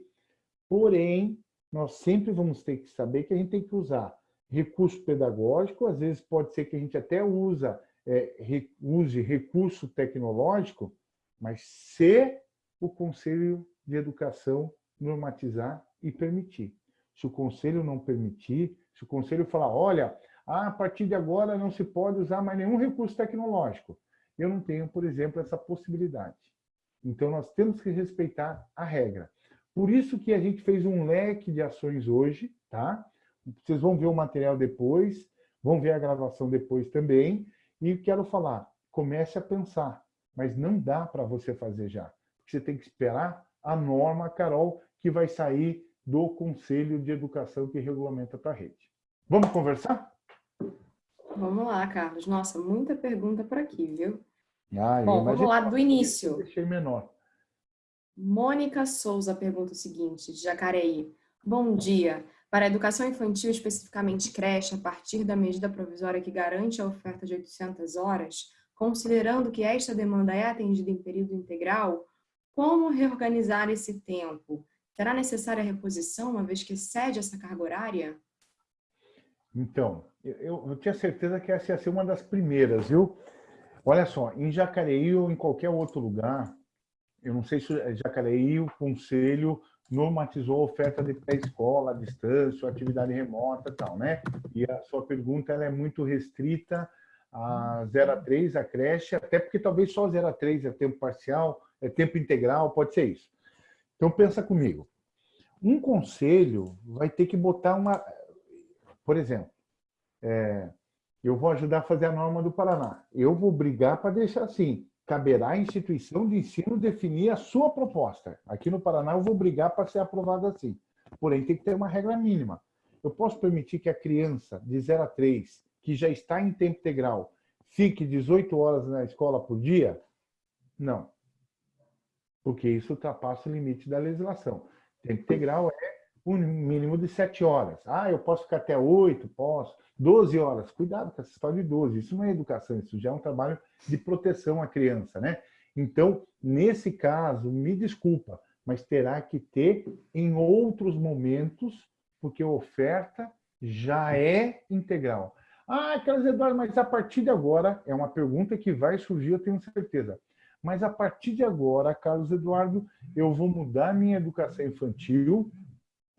porém, nós sempre vamos ter que saber que a gente tem que usar recurso pedagógico, às vezes pode ser que a gente até usa, é, use recurso tecnológico, mas se o Conselho de Educação normatizar e permitir. Se o Conselho não permitir, se o Conselho falar, olha, a partir de agora não se pode usar mais nenhum recurso tecnológico. Eu não tenho, por exemplo, essa possibilidade. Então, nós temos que respeitar a regra. Por isso que a gente fez um leque de ações hoje, tá? Vocês vão ver o material depois, vão ver a gravação depois também. E quero falar, comece a pensar, mas não dá para você fazer já. Você tem que esperar a norma, Carol, que vai sair do Conselho de Educação que regulamenta a rede. Vamos conversar? Vamos lá, Carlos. Nossa, muita pergunta por aqui, viu? Ah, Bom, vamos lá do início. Deixei menor. Mônica Souza pergunta o seguinte, de Jacareí. Bom dia. Para a educação infantil, especificamente creche, a partir da medida provisória que garante a oferta de 800 horas, considerando que esta demanda é atendida em período integral, como reorganizar esse tempo? Será necessária a reposição, uma vez que excede essa carga horária? Então, eu, eu, tinha certeza que essa ia ser uma das primeiras, viu? Olha só, em Jacareí ou em qualquer outro lugar, eu não sei se Jacareí o conselho normatizou a oferta de pré-escola, distância, atividade remota e tal, né? E a sua pergunta ela é muito restrita a 0 a 3, a creche, até porque talvez só 0 a 3 é tempo parcial, é tempo integral, pode ser isso. Então pensa comigo. Um conselho vai ter que botar uma... Por exemplo, é, eu vou ajudar a fazer a norma do Paraná. Eu vou brigar para deixar assim. Caberá à instituição de ensino definir a sua proposta. Aqui no Paraná eu vou brigar para ser aprovado assim. Porém, tem que ter uma regra mínima. Eu posso permitir que a criança de 0 a 3, que já está em tempo integral, fique 18 horas na escola por dia? Não. Porque isso ultrapassa o limite da legislação. Tempo integral é um mínimo de 7 horas. Ah, eu posso ficar até 8? Posso. 12 horas. Cuidado com essa história de 12. Isso não é educação, isso já é um trabalho de proteção à criança, né? Então, nesse caso, me desculpa, mas terá que ter em outros momentos, porque a oferta já é integral. Ah, Carlos Eduardo, mas a partir de agora, é uma pergunta que vai surgir, eu tenho certeza. Mas a partir de agora, Carlos Eduardo, eu vou mudar minha educação infantil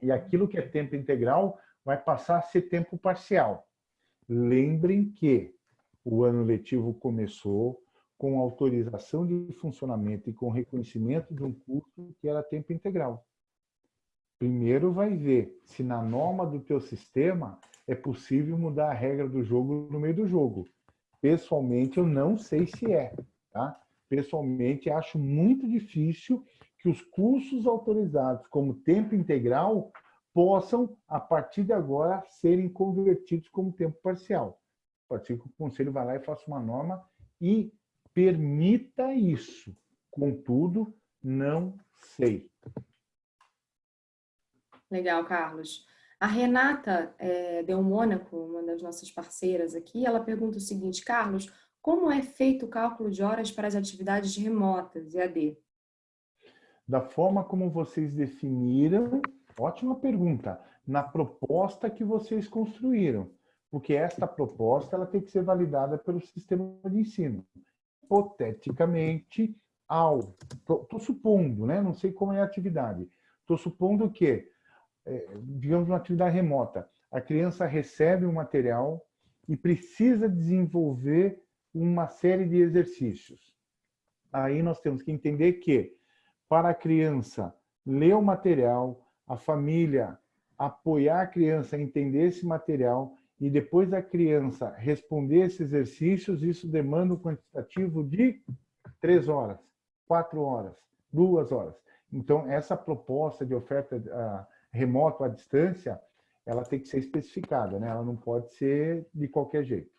e aquilo que é tempo integral vai passar a ser tempo parcial. Lembrem que o ano letivo começou com autorização de funcionamento e com reconhecimento de um curso que era tempo integral. Primeiro vai ver se na norma do teu sistema é possível mudar a regra do jogo no meio do jogo. Pessoalmente, eu não sei se é. Tá? Pessoalmente, acho muito difícil que os cursos autorizados como tempo integral possam, a partir de agora, serem convertidos como tempo parcial. Pode ser que o conselho vá lá e faça uma norma e permita isso. Contudo, não sei. Legal, Carlos. A Renata é, Del Mônaco, uma das nossas parceiras aqui, ela pergunta o seguinte, Carlos, como é feito o cálculo de horas para as atividades remotas, EAD? Da forma como vocês definiram, ótima pergunta, na proposta que vocês construíram, porque esta proposta ela tem que ser validada pelo sistema de ensino. Hipoteticamente, ao... Estou supondo, né? não sei como é a atividade, estou supondo que, é, digamos, uma atividade remota, a criança recebe um material e precisa desenvolver uma série de exercícios. Aí nós temos que entender que para a criança ler o material, a família apoiar a criança a entender esse material e depois a criança responder esses exercícios, isso demanda um quantitativo de três horas, quatro horas, duas horas. Então, essa proposta de oferta uh, remoto à distância, ela tem que ser especificada, né? ela não pode ser de qualquer jeito.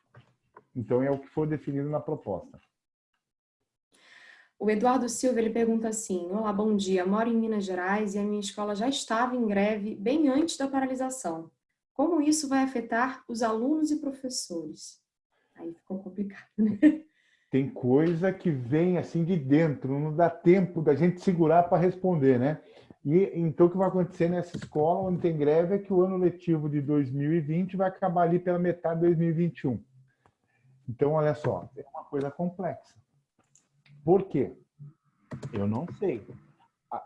Então, é o que for definido na proposta. O Eduardo Silva ele pergunta assim, Olá, bom dia, moro em Minas Gerais e a minha escola já estava em greve bem antes da paralisação. Como isso vai afetar os alunos e professores? Aí ficou complicado, né? Tem coisa que vem assim de dentro, não dá tempo da gente segurar para responder, né? E então o que vai acontecer nessa escola onde tem greve é que o ano letivo de 2020 vai acabar ali pela metade de 2021. Então, olha só, é uma coisa complexa. Por quê? Eu não sei.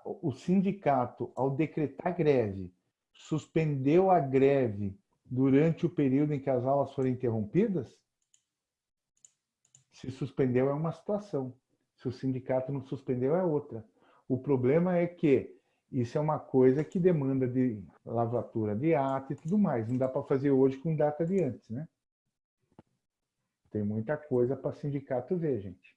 O sindicato, ao decretar greve, suspendeu a greve durante o período em que as aulas foram interrompidas? Se suspendeu é uma situação. Se o sindicato não suspendeu é outra. O problema é que isso é uma coisa que demanda de lavratura de ato e tudo mais. Não dá para fazer hoje com data de antes, né? Tem muita coisa para sindicato ver, gente.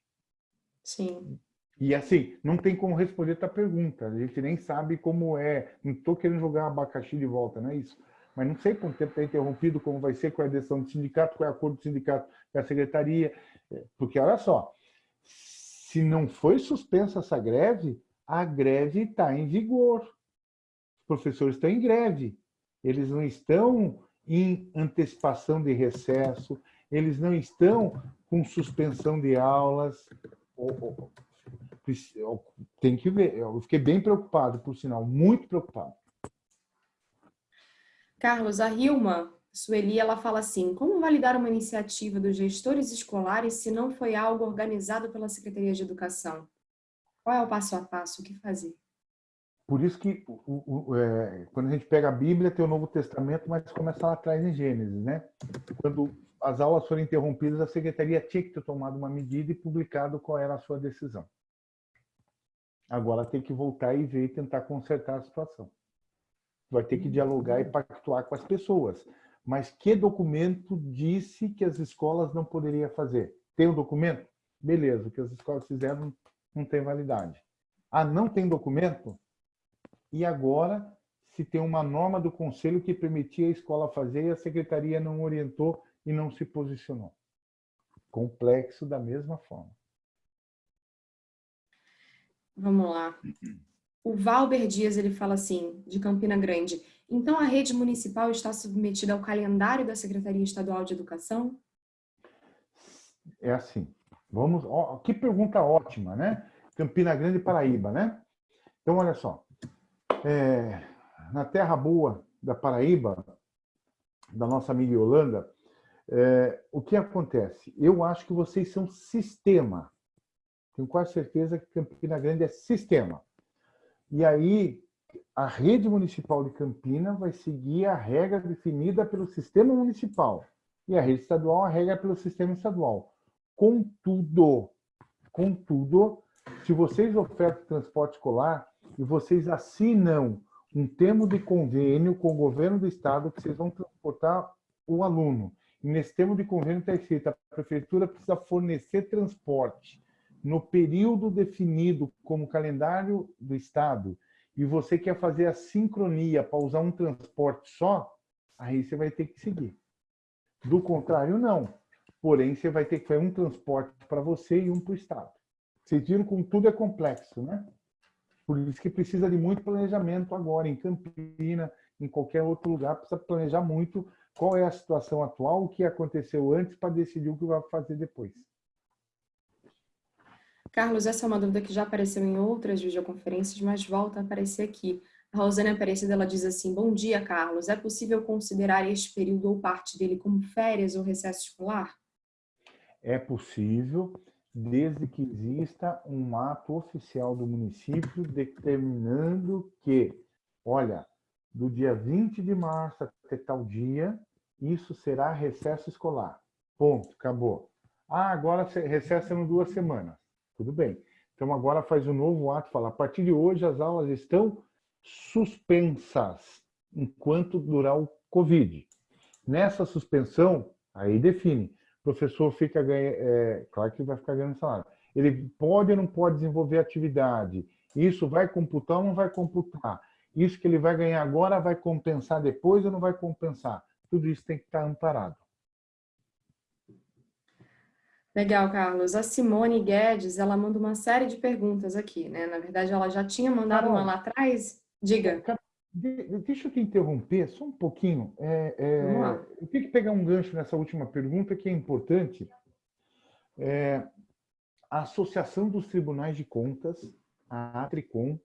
Sim. E assim, não tem como responder a tua pergunta. A gente nem sabe como é. Não estou querendo jogar abacaxi de volta, não é isso. Mas não sei quanto tempo está interrompido, como vai ser, qual é a decisão do sindicato, qual é o acordo do sindicato com a secretaria. Porque, olha só, se não foi suspensa essa greve, a greve está em vigor. Os professores estão em greve. Eles não estão em antecipação de recesso, eles não estão com suspensão de aulas, tem que ver. Eu fiquei bem preocupado, por sinal, muito preocupado. Carlos, a Rilma Sueli, ela fala assim, como validar uma iniciativa dos gestores escolares se não foi algo organizado pela Secretaria de Educação? Qual é o passo a passo? O que fazer? Por isso que o, o, é, quando a gente pega a Bíblia, tem o Novo Testamento, mas começa lá atrás em Gênesis, né? Quando as aulas foram interrompidas, a secretaria tinha que ter tomado uma medida e publicado qual era a sua decisão. Agora tem que voltar e ver e tentar consertar a situação. Vai ter que dialogar e pactuar com as pessoas. Mas que documento disse que as escolas não poderiam fazer? Tem um documento? Beleza, o que as escolas fizeram não tem validade. Ah, não tem documento? E agora, se tem uma norma do conselho que permitia a escola fazer e a secretaria não orientou e não se posicionou. Complexo da mesma forma. Vamos lá. O Valber Dias ele fala assim, de Campina Grande. Então a rede municipal está submetida ao calendário da Secretaria Estadual de Educação? É assim. Vamos. Ó, que pergunta ótima, né? Campina Grande, Paraíba, né? Então olha só. É, na terra boa da Paraíba, da nossa amiga Yolanda, é, o que acontece? Eu acho que vocês são sistema. Tenho quase certeza que Campina Grande é sistema. E aí, a rede municipal de Campina vai seguir a regra definida pelo sistema municipal. E a rede estadual, a regra é pelo sistema estadual. Contudo, contudo, se vocês ofertam transporte escolar e vocês assinam um termo de convênio com o governo do estado que vocês vão transportar o aluno nesse termo de convênio está escrito a prefeitura precisa fornecer transporte no período definido como calendário do Estado e você quer fazer a sincronia para usar um transporte só, aí você vai ter que seguir. Do contrário, não. porém você vai ter que fazer um transporte para você e um para o Estado. Vocês viram como tudo é complexo, né? Por isso que precisa de muito planejamento agora, em Campina, em qualquer outro lugar, precisa planejar muito qual é a situação atual, o que aconteceu antes, para decidir o que vai fazer depois. Carlos, essa é uma dúvida que já apareceu em outras videoconferências, mas volta a aparecer aqui. A Rosane Aparecida ela diz assim, bom dia, Carlos. É possível considerar este período ou parte dele como férias ou recesso escolar? É possível, desde que exista um ato oficial do município determinando que, olha, do dia 20 de março até tal dia, isso será recesso escolar. Ponto, acabou. Ah, agora recesso em duas semanas. Tudo bem. Então agora faz um novo ato, fala, a partir de hoje as aulas estão suspensas enquanto durar o Covid. Nessa suspensão, aí define, o professor fica ganhando, é, claro que vai ficar ganhando salário. Ele pode ou não pode desenvolver atividade, isso vai computar ou não vai computar? Isso que ele vai ganhar agora vai compensar depois ou não vai compensar? Tudo isso tem que estar amparado. Legal, Carlos. A Simone Guedes, ela manda uma série de perguntas aqui, né? Na verdade, ela já tinha mandado uma lá atrás. Diga. Deixa eu te interromper só um pouquinho. É, é, eu tenho que pegar um gancho nessa última pergunta que é importante. É, a Associação dos Tribunais de Contas, a Atricom,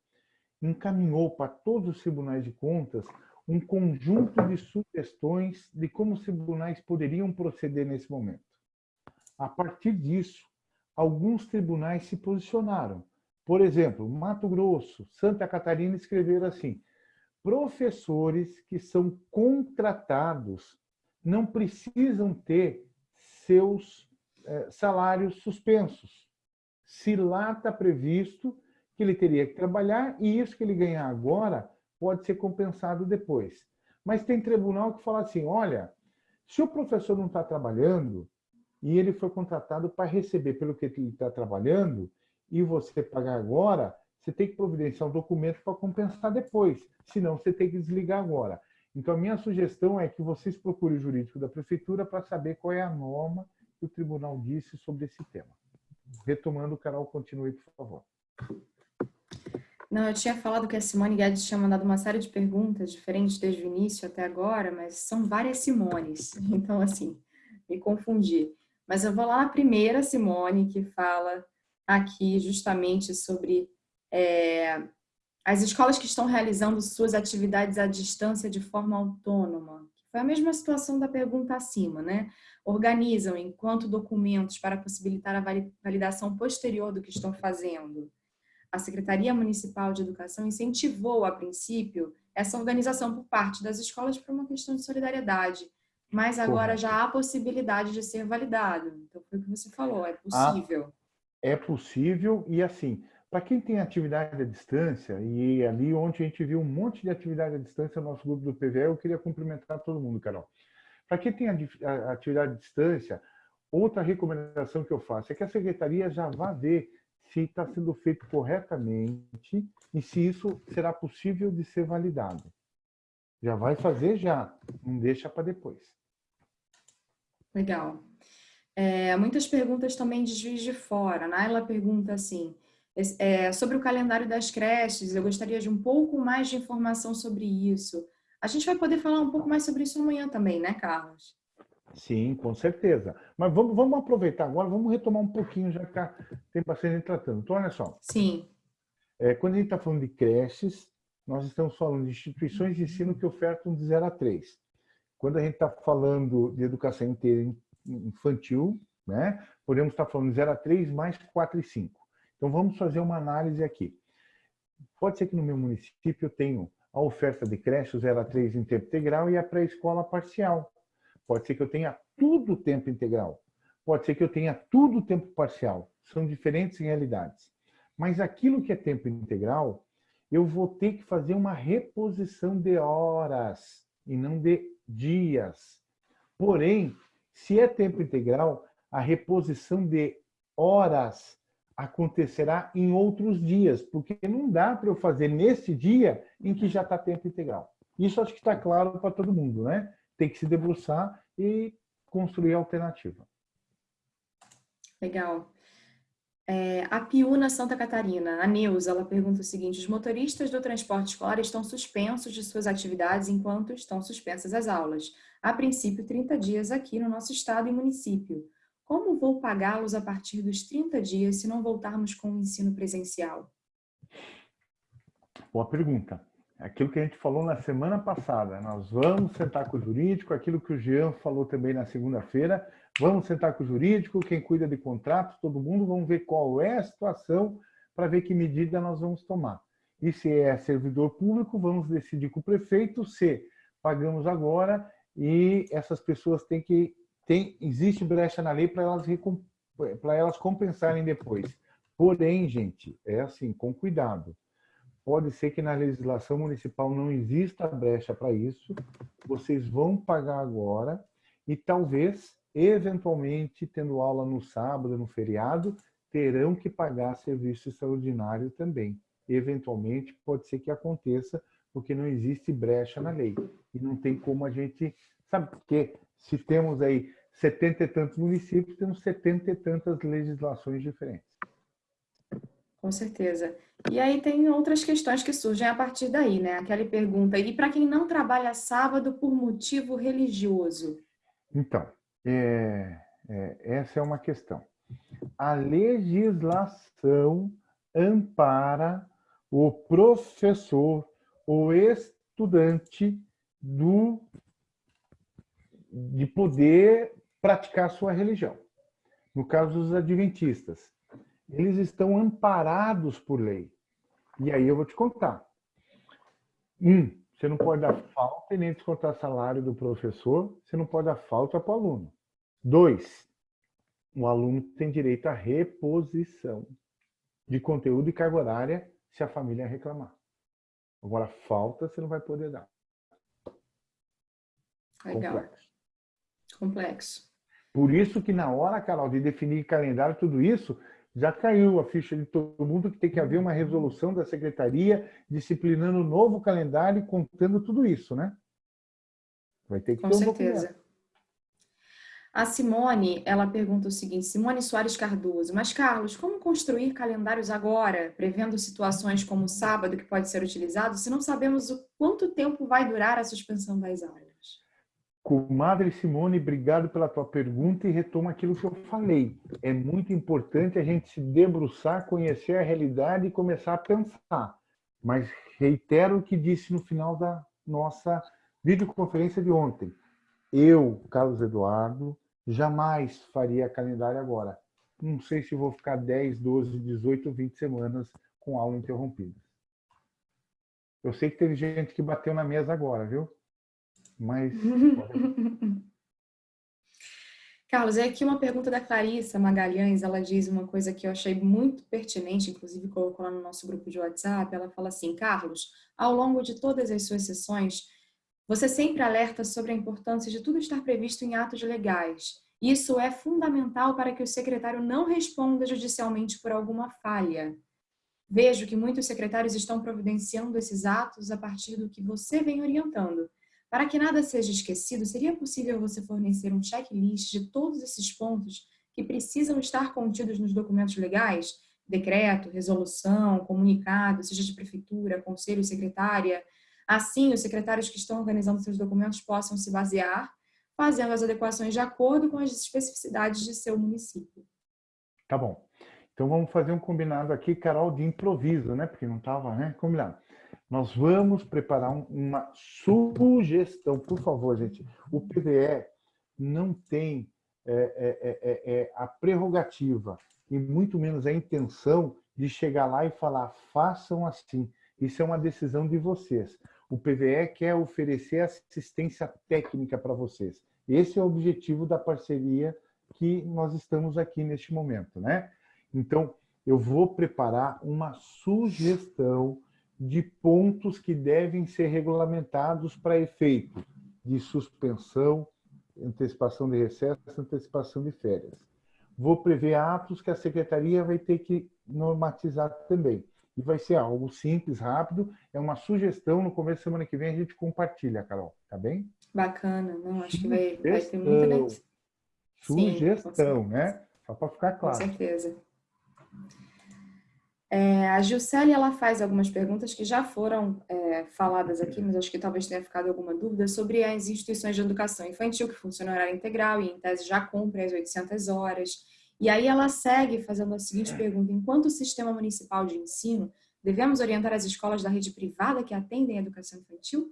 encaminhou para todos os tribunais de contas um conjunto de sugestões de como os tribunais poderiam proceder nesse momento. A partir disso, alguns tribunais se posicionaram. Por exemplo, Mato Grosso, Santa Catarina escreveram assim, professores que são contratados não precisam ter seus eh, salários suspensos. Se lá está previsto que ele teria que trabalhar e isso que ele ganhar agora pode ser compensado depois. Mas tem tribunal que fala assim, olha, se o professor não está trabalhando e ele foi contratado para receber pelo que ele está trabalhando e você pagar agora, você tem que providenciar um documento para compensar depois, senão você tem que desligar agora. Então, a minha sugestão é que vocês procurem o jurídico da prefeitura para saber qual é a norma que o tribunal disse sobre esse tema. Retomando, Carol, continue, por favor. Não, eu tinha falado que a Simone Guedes tinha mandado uma série de perguntas diferentes desde o início até agora, mas são várias Simones, então assim, me confundi. Mas eu vou lá na primeira Simone, que fala aqui justamente sobre é, as escolas que estão realizando suas atividades à distância de forma autônoma. Foi a mesma situação da pergunta acima, né? Organizam enquanto documentos para possibilitar a validação posterior do que estão fazendo a Secretaria Municipal de Educação incentivou, a princípio, essa organização por parte das escolas por uma questão de solidariedade, mas agora já há possibilidade de ser validado. Então, foi o que você falou, é possível. É possível e, assim, para quem tem atividade à distância, e ali onde a gente viu um monte de atividade à distância no nosso grupo do PVE, eu queria cumprimentar todo mundo, Carol. Para quem tem atividade à distância, outra recomendação que eu faço é que a secretaria já vá ver se está sendo feito corretamente e se isso será possível de ser validado. Já vai fazer já, não deixa para depois. Legal. É, muitas perguntas também de juiz de fora. Naila pergunta assim, é, sobre o calendário das creches, eu gostaria de um pouco mais de informação sobre isso. A gente vai poder falar um pouco mais sobre isso amanhã também, né, Carlos? Sim, com certeza. Mas vamos, vamos aproveitar agora, vamos retomar um pouquinho, já que tá, tem bastante gente tratando. Então, olha só. Sim. É, quando a gente está falando de creches, nós estamos falando de instituições de ensino que ofertam de 0 a 3. Quando a gente está falando de educação inteira infantil, né, podemos estar tá falando de 0 a 3 mais 4 e 5. Então, vamos fazer uma análise aqui. Pode ser que no meu município eu tenho a oferta de creche 0 a 3 em tempo integral e a pré-escola parcial. Pode ser que eu tenha tudo tempo integral. Pode ser que eu tenha tudo tempo parcial. São diferentes realidades. Mas aquilo que é tempo integral, eu vou ter que fazer uma reposição de horas e não de dias. Porém, se é tempo integral, a reposição de horas acontecerá em outros dias, porque não dá para eu fazer nesse dia em que já está tempo integral. Isso acho que está claro para todo mundo, né? Tem que se debruçar e construir alternativa. Legal. É, a Piúna Santa Catarina, a Neuza, ela pergunta o seguinte, os motoristas do transporte escolar estão suspensos de suas atividades enquanto estão suspensas as aulas. A princípio, 30 dias aqui no nosso estado e município. Como vou pagá-los a partir dos 30 dias se não voltarmos com o ensino presencial? Boa pergunta. Aquilo que a gente falou na semana passada, nós vamos sentar com o jurídico, aquilo que o Jean falou também na segunda-feira, vamos sentar com o jurídico, quem cuida de contratos, todo mundo, vamos ver qual é a situação para ver que medida nós vamos tomar. E se é servidor público, vamos decidir com o prefeito se pagamos agora e essas pessoas têm que tem, existe brecha na lei para elas, para elas compensarem depois. Porém, gente, é assim, com cuidado. Pode ser que na legislação municipal não exista brecha para isso, vocês vão pagar agora e talvez, eventualmente, tendo aula no sábado, no feriado, terão que pagar serviço extraordinário também. Eventualmente, pode ser que aconteça, porque não existe brecha na lei. E não tem como a gente... Sabe por quê? Se temos aí setenta e tantos municípios, temos setenta e tantas legislações diferentes. Com certeza. E aí tem outras questões que surgem a partir daí, né? Aquela pergunta, e para quem não trabalha sábado por motivo religioso? Então, é, é, essa é uma questão. A legislação ampara o professor, o estudante do, de poder praticar sua religião. No caso dos adventistas, eles estão amparados por lei. E aí eu vou te contar. Um, você não pode dar falta e nem descontar salário do professor, você não pode dar falta para o aluno. Dois, o aluno tem direito à reposição de conteúdo e carga horária se a família reclamar. Agora, falta você não vai poder dar. Legal. Complexo. Complexo. Por isso que na hora, Carol, de definir calendário, tudo isso, já caiu a ficha de todo mundo que tem que haver uma resolução da secretaria disciplinando o novo calendário e contando tudo isso, né? Vai ter que Com ter um certeza. Documento. A Simone, ela pergunta o seguinte, Simone Soares Cardoso, mas Carlos, como construir calendários agora, prevendo situações como o sábado que pode ser utilizado, se não sabemos o quanto tempo vai durar a suspensão das aulas? Comadre Simone, obrigado pela tua pergunta e retoma aquilo que eu falei. É muito importante a gente se debruçar, conhecer a realidade e começar a pensar. Mas reitero o que disse no final da nossa videoconferência de ontem. Eu, Carlos Eduardo, jamais faria calendário agora. Não sei se vou ficar 10, 12, 18, 20 semanas com aula interrompida. Eu sei que teve gente que bateu na mesa agora, viu? Mas... Carlos, é aqui uma pergunta da Clarissa Magalhães, ela diz uma coisa que eu achei muito pertinente, inclusive colocou lá no nosso grupo de WhatsApp, ela fala assim, Carlos, ao longo de todas as suas sessões, você sempre alerta sobre a importância de tudo estar previsto em atos legais. Isso é fundamental para que o secretário não responda judicialmente por alguma falha. Vejo que muitos secretários estão providenciando esses atos a partir do que você vem orientando. Para que nada seja esquecido, seria possível você fornecer um checklist de todos esses pontos que precisam estar contidos nos documentos legais? Decreto, resolução, comunicado, seja de prefeitura, conselho, secretária. Assim, os secretários que estão organizando seus documentos possam se basear, fazendo as adequações de acordo com as especificidades de seu município. Tá bom. Então vamos fazer um combinado aqui, Carol, de improviso, né? Porque não estava né? combinado. Nós vamos preparar uma sugestão, por favor, gente. O PVE não tem é, é, é, é, a prerrogativa e muito menos a intenção de chegar lá e falar façam assim. Isso é uma decisão de vocês. O PVE quer oferecer assistência técnica para vocês. Esse é o objetivo da parceria que nós estamos aqui neste momento, né? Então, eu vou preparar uma sugestão de pontos que devem ser regulamentados para efeito de suspensão, antecipação de recesso, antecipação de férias. Vou prever atos que a secretaria vai ter que normatizar também. E vai ser algo simples, rápido, é uma sugestão, no começo da semana que vem a gente compartilha, Carol, tá bem? Bacana, não, acho que vai, vai ter muita... Sugestão, Sim, né? Só para ficar claro. Com certeza. É, a Gilcele, ela faz algumas perguntas que já foram é, faladas aqui, mas acho que talvez tenha ficado alguma dúvida, sobre as instituições de educação infantil que funcionam horário integral e, em tese, já cumprem as 800 horas. E aí ela segue fazendo a seguinte pergunta, enquanto sistema municipal de ensino, devemos orientar as escolas da rede privada que atendem a educação infantil?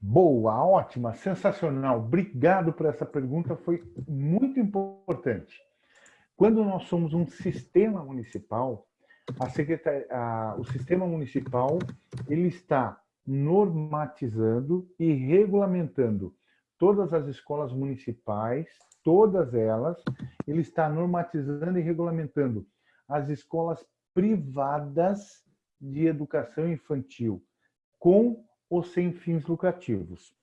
Boa, ótima, sensacional. Obrigado por essa pergunta, foi muito importante. Quando nós somos um sistema municipal, a o sistema municipal ele está normatizando e regulamentando todas as escolas municipais, todas elas, ele está normatizando e regulamentando as escolas privadas de educação infantil, com ou sem fins lucrativos.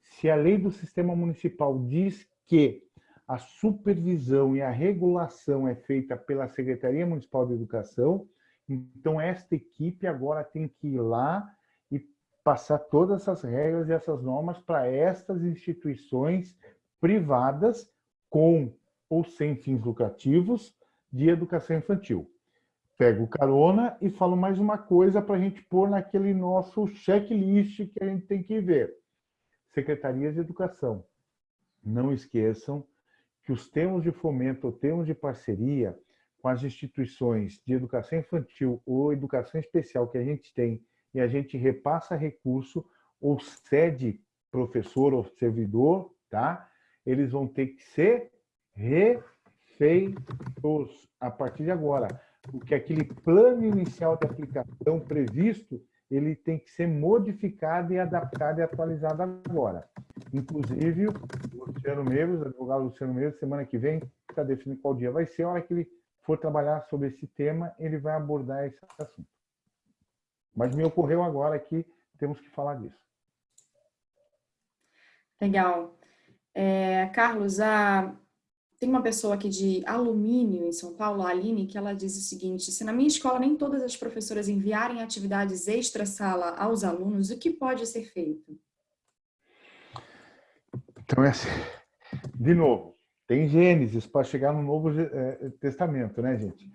Se a lei do sistema municipal diz que a supervisão e a regulação é feita pela Secretaria Municipal de Educação, então esta equipe agora tem que ir lá e passar todas essas regras e essas normas para estas instituições privadas com ou sem fins lucrativos de educação infantil. Pego carona e falo mais uma coisa para a gente pôr naquele nosso checklist que a gente tem que ver. Secretarias de Educação. Não esqueçam que os termos de fomento ou termos de parceria com as instituições de educação infantil ou educação especial que a gente tem e a gente repassa recurso ou cede professor ou servidor, tá? Eles vão ter que ser refeitos a partir de agora, porque aquele plano inicial de aplicação previsto ele tem que ser modificado e adaptado e atualizado agora. Inclusive, o Luciano Meires, o advogado Luciano Meires, semana que vem, está definindo qual dia vai ser, a hora que ele for trabalhar sobre esse tema, ele vai abordar esse assunto. Mas me ocorreu agora que temos que falar disso. Legal. É, Carlos, a, tem uma pessoa aqui de alumínio em São Paulo, a Aline, que ela diz o seguinte, se na minha escola nem todas as professoras enviarem atividades extra-sala aos alunos, o que pode ser feito? Então, é assim, de novo, tem Gênesis para chegar no Novo é, Testamento, né, gente?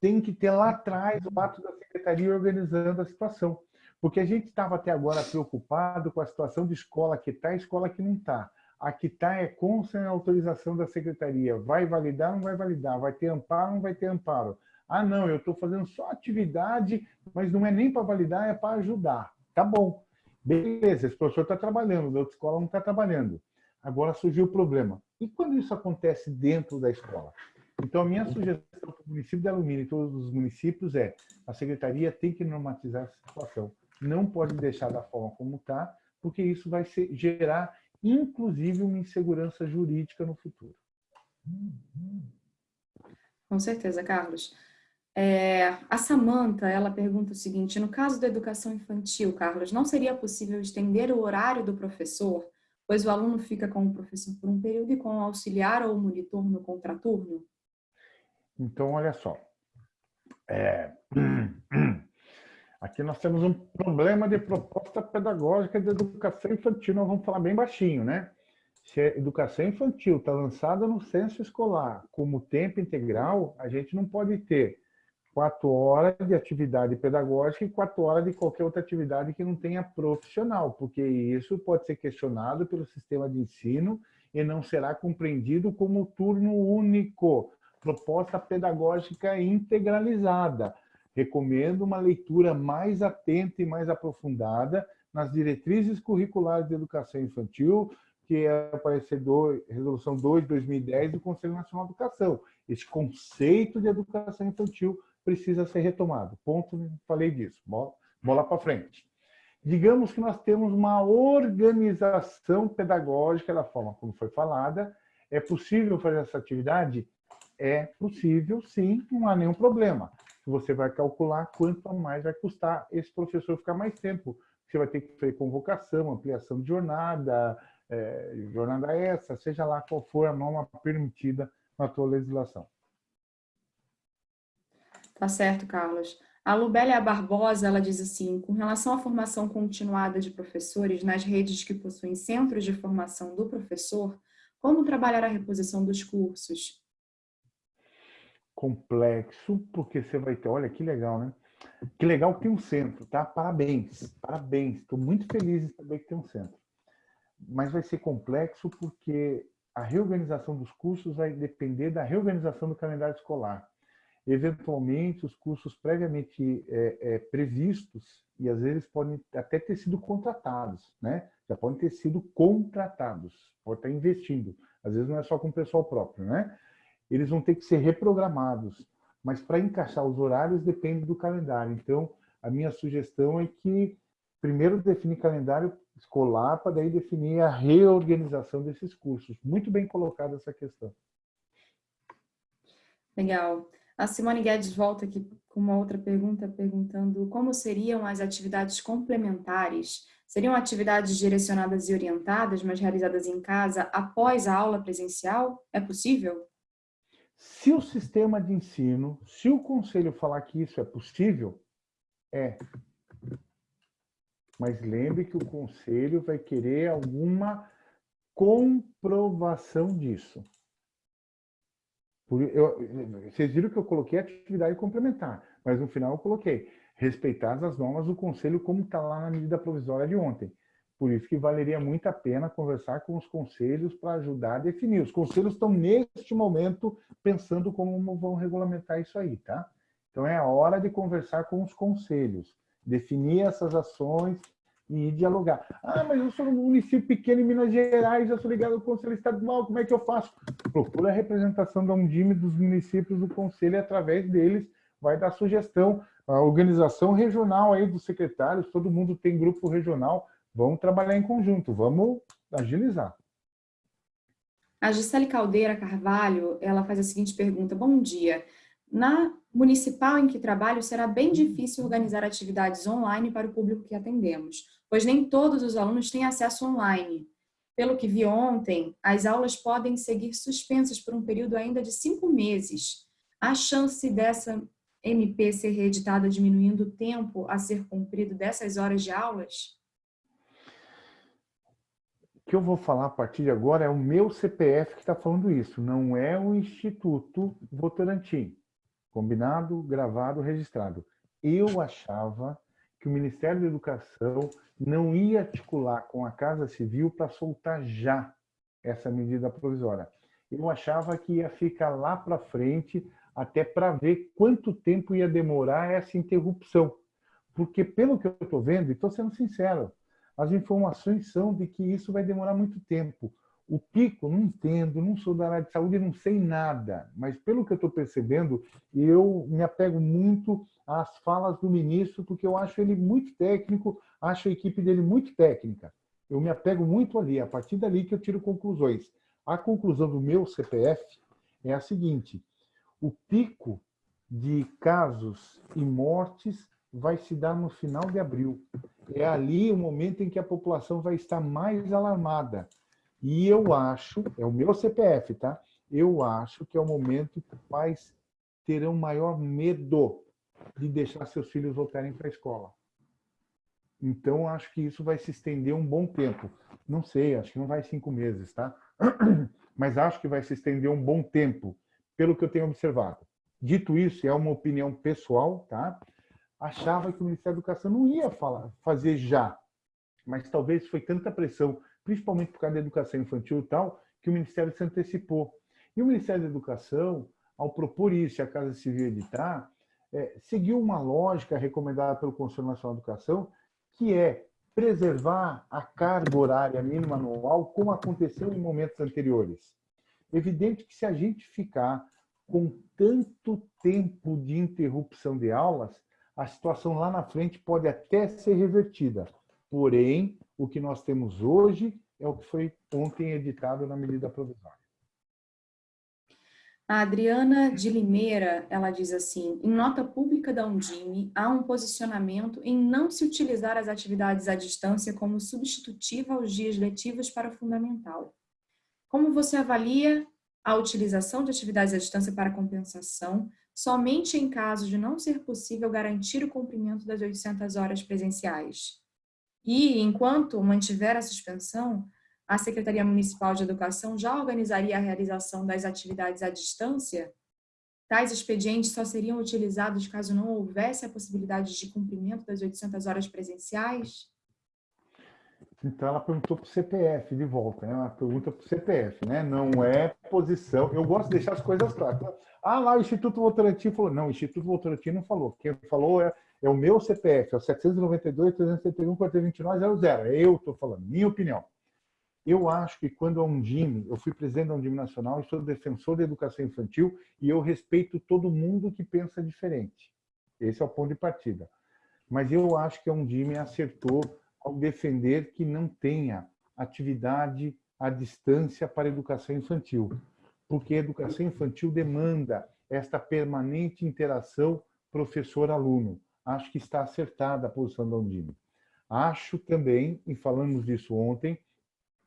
Tem que ter lá atrás o ato da secretaria organizando a situação. Porque a gente estava até agora preocupado com a situação de escola que está e escola que não está. A que está é com sem autorização da secretaria. Vai validar, não vai validar. Vai ter amparo, não vai ter amparo. Ah, não, eu estou fazendo só atividade, mas não é nem para validar, é para ajudar. Tá bom. Beleza, esse professor está trabalhando, a outra escola não está trabalhando. Agora surgiu o problema. E quando isso acontece dentro da escola? Então, a minha sugestão para o município de Alumínio e todos os municípios é a secretaria tem que normatizar essa situação. Não pode deixar da forma como está, porque isso vai ser, gerar inclusive uma insegurança jurídica no futuro. Com certeza, Carlos. É, a Samanta, ela pergunta o seguinte, no caso da educação infantil, Carlos, não seria possível estender o horário do professor, pois o aluno fica com o professor por um período e com o auxiliar ou o monitor no contraturno? Então, olha só. É... Aqui nós temos um problema de proposta pedagógica de educação infantil. Nós vamos falar bem baixinho, né? Se a educação infantil está lançada no censo escolar como tempo integral, a gente não pode ter quatro horas de atividade pedagógica e quatro horas de qualquer outra atividade que não tenha profissional, porque isso pode ser questionado pelo sistema de ensino e não será compreendido como turno único, proposta pedagógica integralizada recomendo uma leitura mais atenta e mais aprofundada nas diretrizes curriculares de educação infantil, que é a parecer resolução 2 de 2010 do Conselho Nacional de Educação. Esse conceito de educação infantil precisa ser retomado. Ponto, falei disso. Bola, bola para frente. Digamos que nós temos uma organização pedagógica da forma como foi falada. É possível fazer essa atividade? É possível, sim, não há nenhum problema você vai calcular quanto mais vai custar esse professor ficar mais tempo. Você vai ter que fazer convocação, ampliação de jornada, é, jornada essa, seja lá qual for a norma permitida na tua legislação. Tá certo, Carlos. A Lubélia Barbosa, ela diz assim, com relação à formação continuada de professores nas redes que possuem centros de formação do professor, como trabalhar a reposição dos cursos? Complexo, porque você vai ter, olha que legal, né? Que legal que tem um centro, tá? Parabéns, parabéns. Estou muito feliz de saber que tem um centro. Mas vai ser complexo porque a reorganização dos cursos vai depender da reorganização do calendário escolar. Eventualmente, os cursos previamente é, é, previstos, e às vezes podem até ter sido contratados, né? já podem ter sido contratados, pode estar investindo. Às vezes não é só com o pessoal próprio, né? Eles vão ter que ser reprogramados. Mas para encaixar os horários depende do calendário. Então, a minha sugestão é que primeiro definir calendário escolar para daí definir a reorganização desses cursos. Muito bem colocada essa questão. Legal. A Simone Guedes volta aqui com uma outra pergunta, perguntando como seriam as atividades complementares? Seriam atividades direcionadas e orientadas, mas realizadas em casa após a aula presencial? É possível? Se o sistema de ensino, se o conselho falar que isso é possível, é. Mas lembre que o conselho vai querer alguma comprovação disso. Eu, vocês viram que eu coloquei atividade complementar, mas no final eu coloquei respeitadas as normas do Conselho como está lá na medida provisória de ontem. Por isso que valeria muito a pena conversar com os conselhos para ajudar a definir. Os conselhos estão, neste momento, pensando como vão regulamentar isso aí, tá? Então, é a hora de conversar com os conselhos, definir essas ações e dialogar. Ah, mas eu sou um município pequeno em Minas Gerais, eu sou ligado ao Conselho Estadual, como é que eu faço? Procura a representação da Undime dos municípios do Conselho e através deles vai dar sugestão. A organização regional aí dos secretários, todo mundo tem grupo regional, vamos trabalhar em conjunto, vamos agilizar. A Gisele Caldeira Carvalho, ela faz a seguinte pergunta, bom dia, na municipal em que trabalho, será bem difícil organizar atividades online para o público que atendemos, pois nem todos os alunos têm acesso online. Pelo que vi ontem, as aulas podem seguir suspensas por um período ainda de cinco meses. A chance dessa MP ser reeditada diminuindo o tempo a ser cumprido dessas horas de aulas? Que eu vou falar a partir de agora é o meu CPF que está falando isso, não é o Instituto Votorantim. Combinado, gravado, registrado. Eu achava que o Ministério da Educação não ia articular com a Casa Civil para soltar já essa medida provisória. Eu achava que ia ficar lá para frente até para ver quanto tempo ia demorar essa interrupção. Porque, pelo que eu estou vendo, e estou sendo sincero, as informações são de que isso vai demorar muito tempo. O pico, não entendo, não sou da área de saúde, não sei nada, mas pelo que eu estou percebendo, eu me apego muito às falas do ministro, porque eu acho ele muito técnico, acho a equipe dele muito técnica. Eu me apego muito ali, a partir dali que eu tiro conclusões. A conclusão do meu CPF é a seguinte, o pico de casos e mortes vai se dar no final de abril. É ali o momento em que a população vai estar mais alarmada. E eu acho, é o meu CPF, tá? Eu acho que é o momento que pais terão maior medo de deixar seus filhos voltarem para a escola. Então, acho que isso vai se estender um bom tempo. Não sei, acho que não vai cinco meses, tá? Mas acho que vai se estender um bom tempo, pelo que eu tenho observado. Dito isso, é uma opinião pessoal, tá? Achava que o Ministério da Educação não ia falar, fazer já. Mas talvez foi tanta pressão principalmente por causa da educação infantil e tal, que o Ministério se antecipou. E o Ministério da Educação, ao propor isso e a Casa Civil editar, é, seguiu uma lógica recomendada pelo Conselho Nacional de Educação, que é preservar a carga horária mínima anual, como aconteceu em momentos anteriores. Evidente que se a gente ficar com tanto tempo de interrupção de aulas, a situação lá na frente pode até ser revertida. Porém, o que nós temos hoje é o que foi ontem editado na medida provisória. A Adriana de Limeira, ela diz assim, em nota pública da Undime, há um posicionamento em não se utilizar as atividades à distância como substitutiva aos dias letivos para fundamental. Como você avalia a utilização de atividades à distância para compensação somente em caso de não ser possível garantir o cumprimento das 800 horas presenciais? E, enquanto mantiver a suspensão, a Secretaria Municipal de Educação já organizaria a realização das atividades à distância? tais expedientes só seriam utilizados caso não houvesse a possibilidade de cumprimento das 800 horas presenciais? Então, ela perguntou para o CPF de volta, né? Uma pergunta para o CPF, né? Não é posição. Eu gosto de deixar as coisas claras. Ah, lá o Instituto Votorantim falou. Não, o Instituto Votorantim não falou. Quem falou é, é o meu CPF, é o 792 371 429 00. É eu estou falando, minha opinião. Eu acho que quando a Undime, eu fui presidente da Undime Nacional e sou defensor da educação infantil e eu respeito todo mundo que pensa diferente. Esse é o ponto de partida. Mas eu acho que a Undime acertou ao defender que não tenha atividade à distância para educação infantil, porque a educação infantil demanda esta permanente interação professor-aluno. Acho que está acertada a posição da Undime. Acho também, e falamos disso ontem,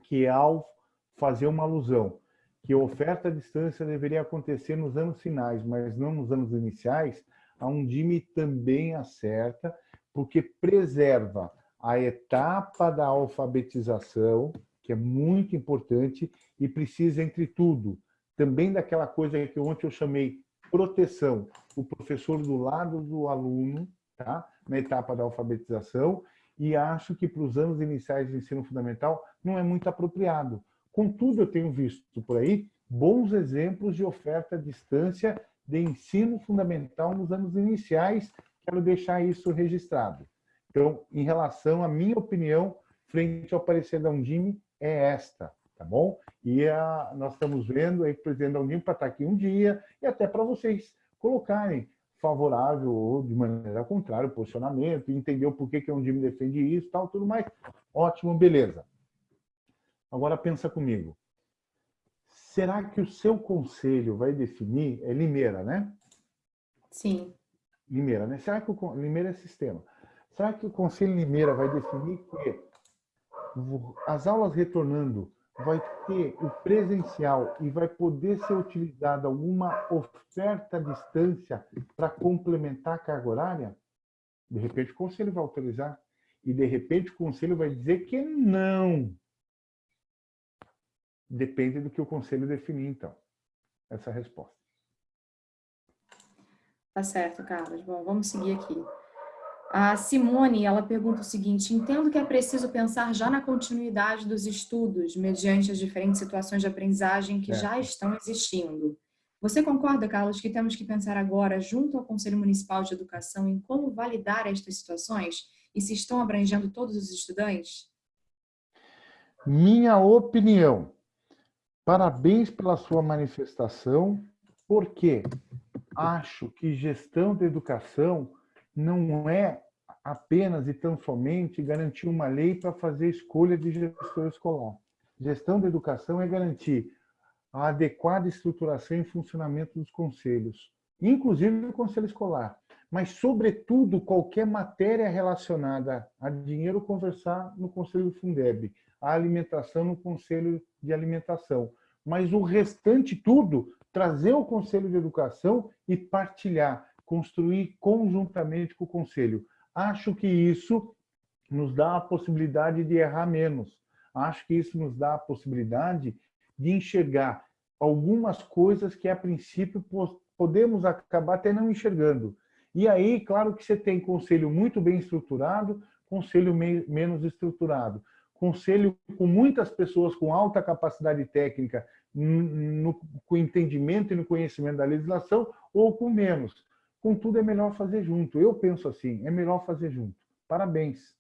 que ao fazer uma alusão que a oferta à distância deveria acontecer nos anos finais, mas não nos anos iniciais, a Undime também acerta, porque preserva a etapa da alfabetização, que é muito importante e precisa, entre tudo, também daquela coisa que ontem eu chamei proteção, o professor do lado do aluno, tá? na etapa da alfabetização, e acho que para os anos iniciais de ensino fundamental não é muito apropriado. Contudo, eu tenho visto por aí bons exemplos de oferta à distância de ensino fundamental nos anos iniciais, quero deixar isso registrado. Então, em relação à minha opinião, frente ao parecer da Undime, é esta, tá bom? E a, nós estamos vendo aí o presidente da Undime para estar aqui um dia e até para vocês colocarem favorável ou de maneira contrária o posicionamento, entender o porquê que a Undime defende isso, tal, tudo mais. Ótimo, beleza. Agora pensa comigo. Será que o seu conselho vai definir, é Limeira, né? Sim. Limeira, né? Será que o Limeira é sistema? Será que o Conselho Limeira vai definir que as aulas retornando vai ter o presencial e vai poder ser utilizada alguma oferta à distância para complementar a carga horária? De repente o Conselho vai autorizar e de repente o Conselho vai dizer que não. Depende do que o Conselho definir, então, essa resposta. Tá certo, Carlos. Bom, vamos seguir aqui. A Simone, ela pergunta o seguinte, entendo que é preciso pensar já na continuidade dos estudos, mediante as diferentes situações de aprendizagem que é. já estão existindo. Você concorda, Carlos, que temos que pensar agora, junto ao Conselho Municipal de Educação, em como validar estas situações e se estão abrangendo todos os estudantes? Minha opinião. Parabéns pela sua manifestação, porque acho que gestão da educação não é apenas e tão somente garantir uma lei para fazer escolha de gestor escolar. Gestão da educação é garantir a adequada estruturação e funcionamento dos conselhos, inclusive o conselho escolar, mas, sobretudo, qualquer matéria relacionada a dinheiro conversar no conselho do Fundeb, a alimentação no conselho de alimentação, mas o restante tudo, trazer o conselho de educação e partilhar, construir conjuntamente com o Conselho. Acho que isso nos dá a possibilidade de errar menos. Acho que isso nos dá a possibilidade de enxergar algumas coisas que, a princípio, podemos acabar até não enxergando. E aí, claro que você tem conselho muito bem estruturado, conselho menos estruturado. Conselho com muitas pessoas com alta capacidade técnica, no, no entendimento e no conhecimento da legislação, ou com menos. Contudo, é melhor fazer junto. Eu penso assim, é melhor fazer junto. Parabéns.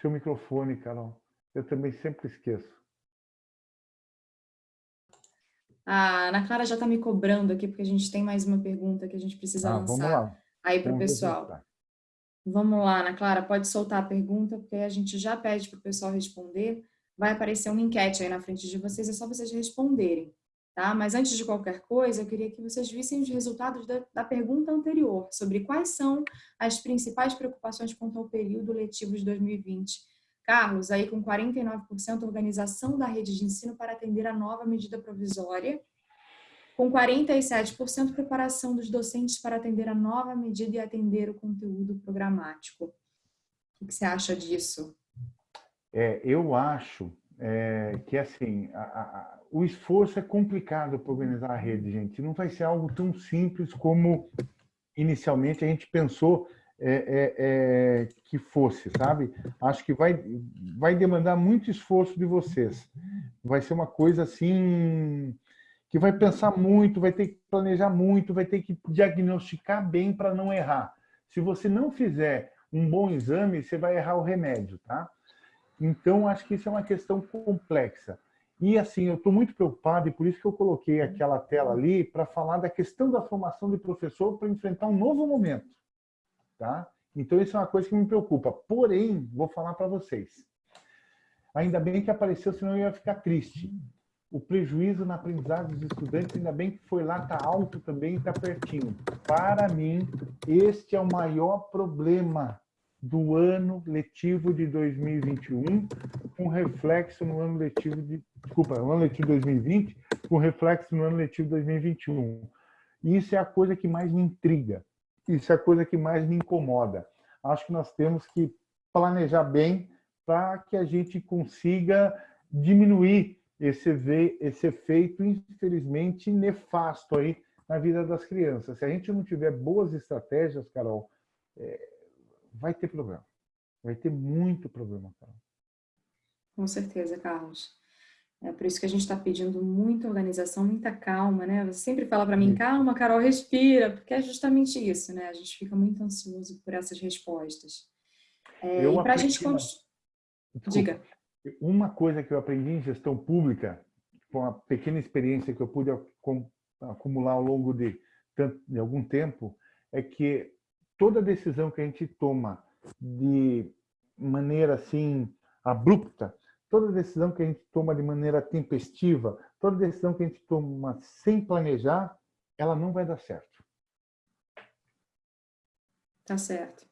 Seu microfone, Carol. Eu também sempre esqueço. A Ana Clara já está me cobrando aqui, porque a gente tem mais uma pergunta que a gente precisa ah, lançar aí para o pessoal. Vamos lá, Ana Clara, pode soltar a pergunta, porque a gente já pede para o pessoal responder. Vai aparecer uma enquete aí na frente de vocês, é só vocês responderem. Tá? Mas antes de qualquer coisa, eu queria que vocês vissem os resultados da, da, pergunta anterior, sobre quais são as principais preocupações quanto ao período letivo de 2020. Carlos, aí com 49% organização da rede de ensino para atender a nova medida provisória, com 47% preparação dos docentes para atender a nova medida e atender o conteúdo programático. O que você acha disso? É, eu acho é, que assim, a, a, o esforço é complicado para organizar a rede, gente. Não vai ser algo tão simples como inicialmente a gente pensou é, é, é, que fosse, sabe? Acho que vai, vai demandar muito esforço de vocês. Vai ser uma coisa assim que vai pensar muito, vai ter que planejar muito, vai ter que diagnosticar bem para não errar. Se você não fizer um bom exame, você vai errar o remédio, tá? Então, acho que isso é uma questão complexa. E, assim, eu estou muito preocupado e por isso que eu coloquei aquela tela ali para falar da questão da formação de professor para enfrentar um novo momento, tá? Então, isso é uma coisa que me preocupa. Porém, vou falar para vocês. Ainda bem que apareceu, senão eu ia ficar triste. O prejuízo na aprendizagem dos estudantes, ainda bem que foi lá, está alto também, está pertinho. Para mim, este é o maior problema do ano letivo de 2021, com reflexo no ano letivo de... Desculpa, no ano letivo de 2020, com reflexo no ano letivo de 2021. Isso é a coisa que mais me intriga. Isso é a coisa que mais me incomoda. Acho que nós temos que planejar bem para que a gente consiga diminuir esse, esse efeito, infelizmente, nefasto aí na vida das crianças. Se a gente não tiver boas estratégias, Carol, é, vai ter problema. Vai ter muito problema, Carol. Com certeza, Carlos. É por isso que a gente está pedindo muita organização, muita calma, né? Você sempre fala para mim, calma, Carol, respira, porque é justamente isso, né? A gente fica muito ansioso por essas respostas. É, e para a gente... Uma... Diga. Uma coisa que eu aprendi em gestão pública, com a pequena experiência que eu pude acumular ao longo de, de algum tempo, é que toda decisão que a gente toma de maneira assim abrupta, toda decisão que a gente toma de maneira tempestiva, toda decisão que a gente toma sem planejar, ela não vai dar certo. Tá certo.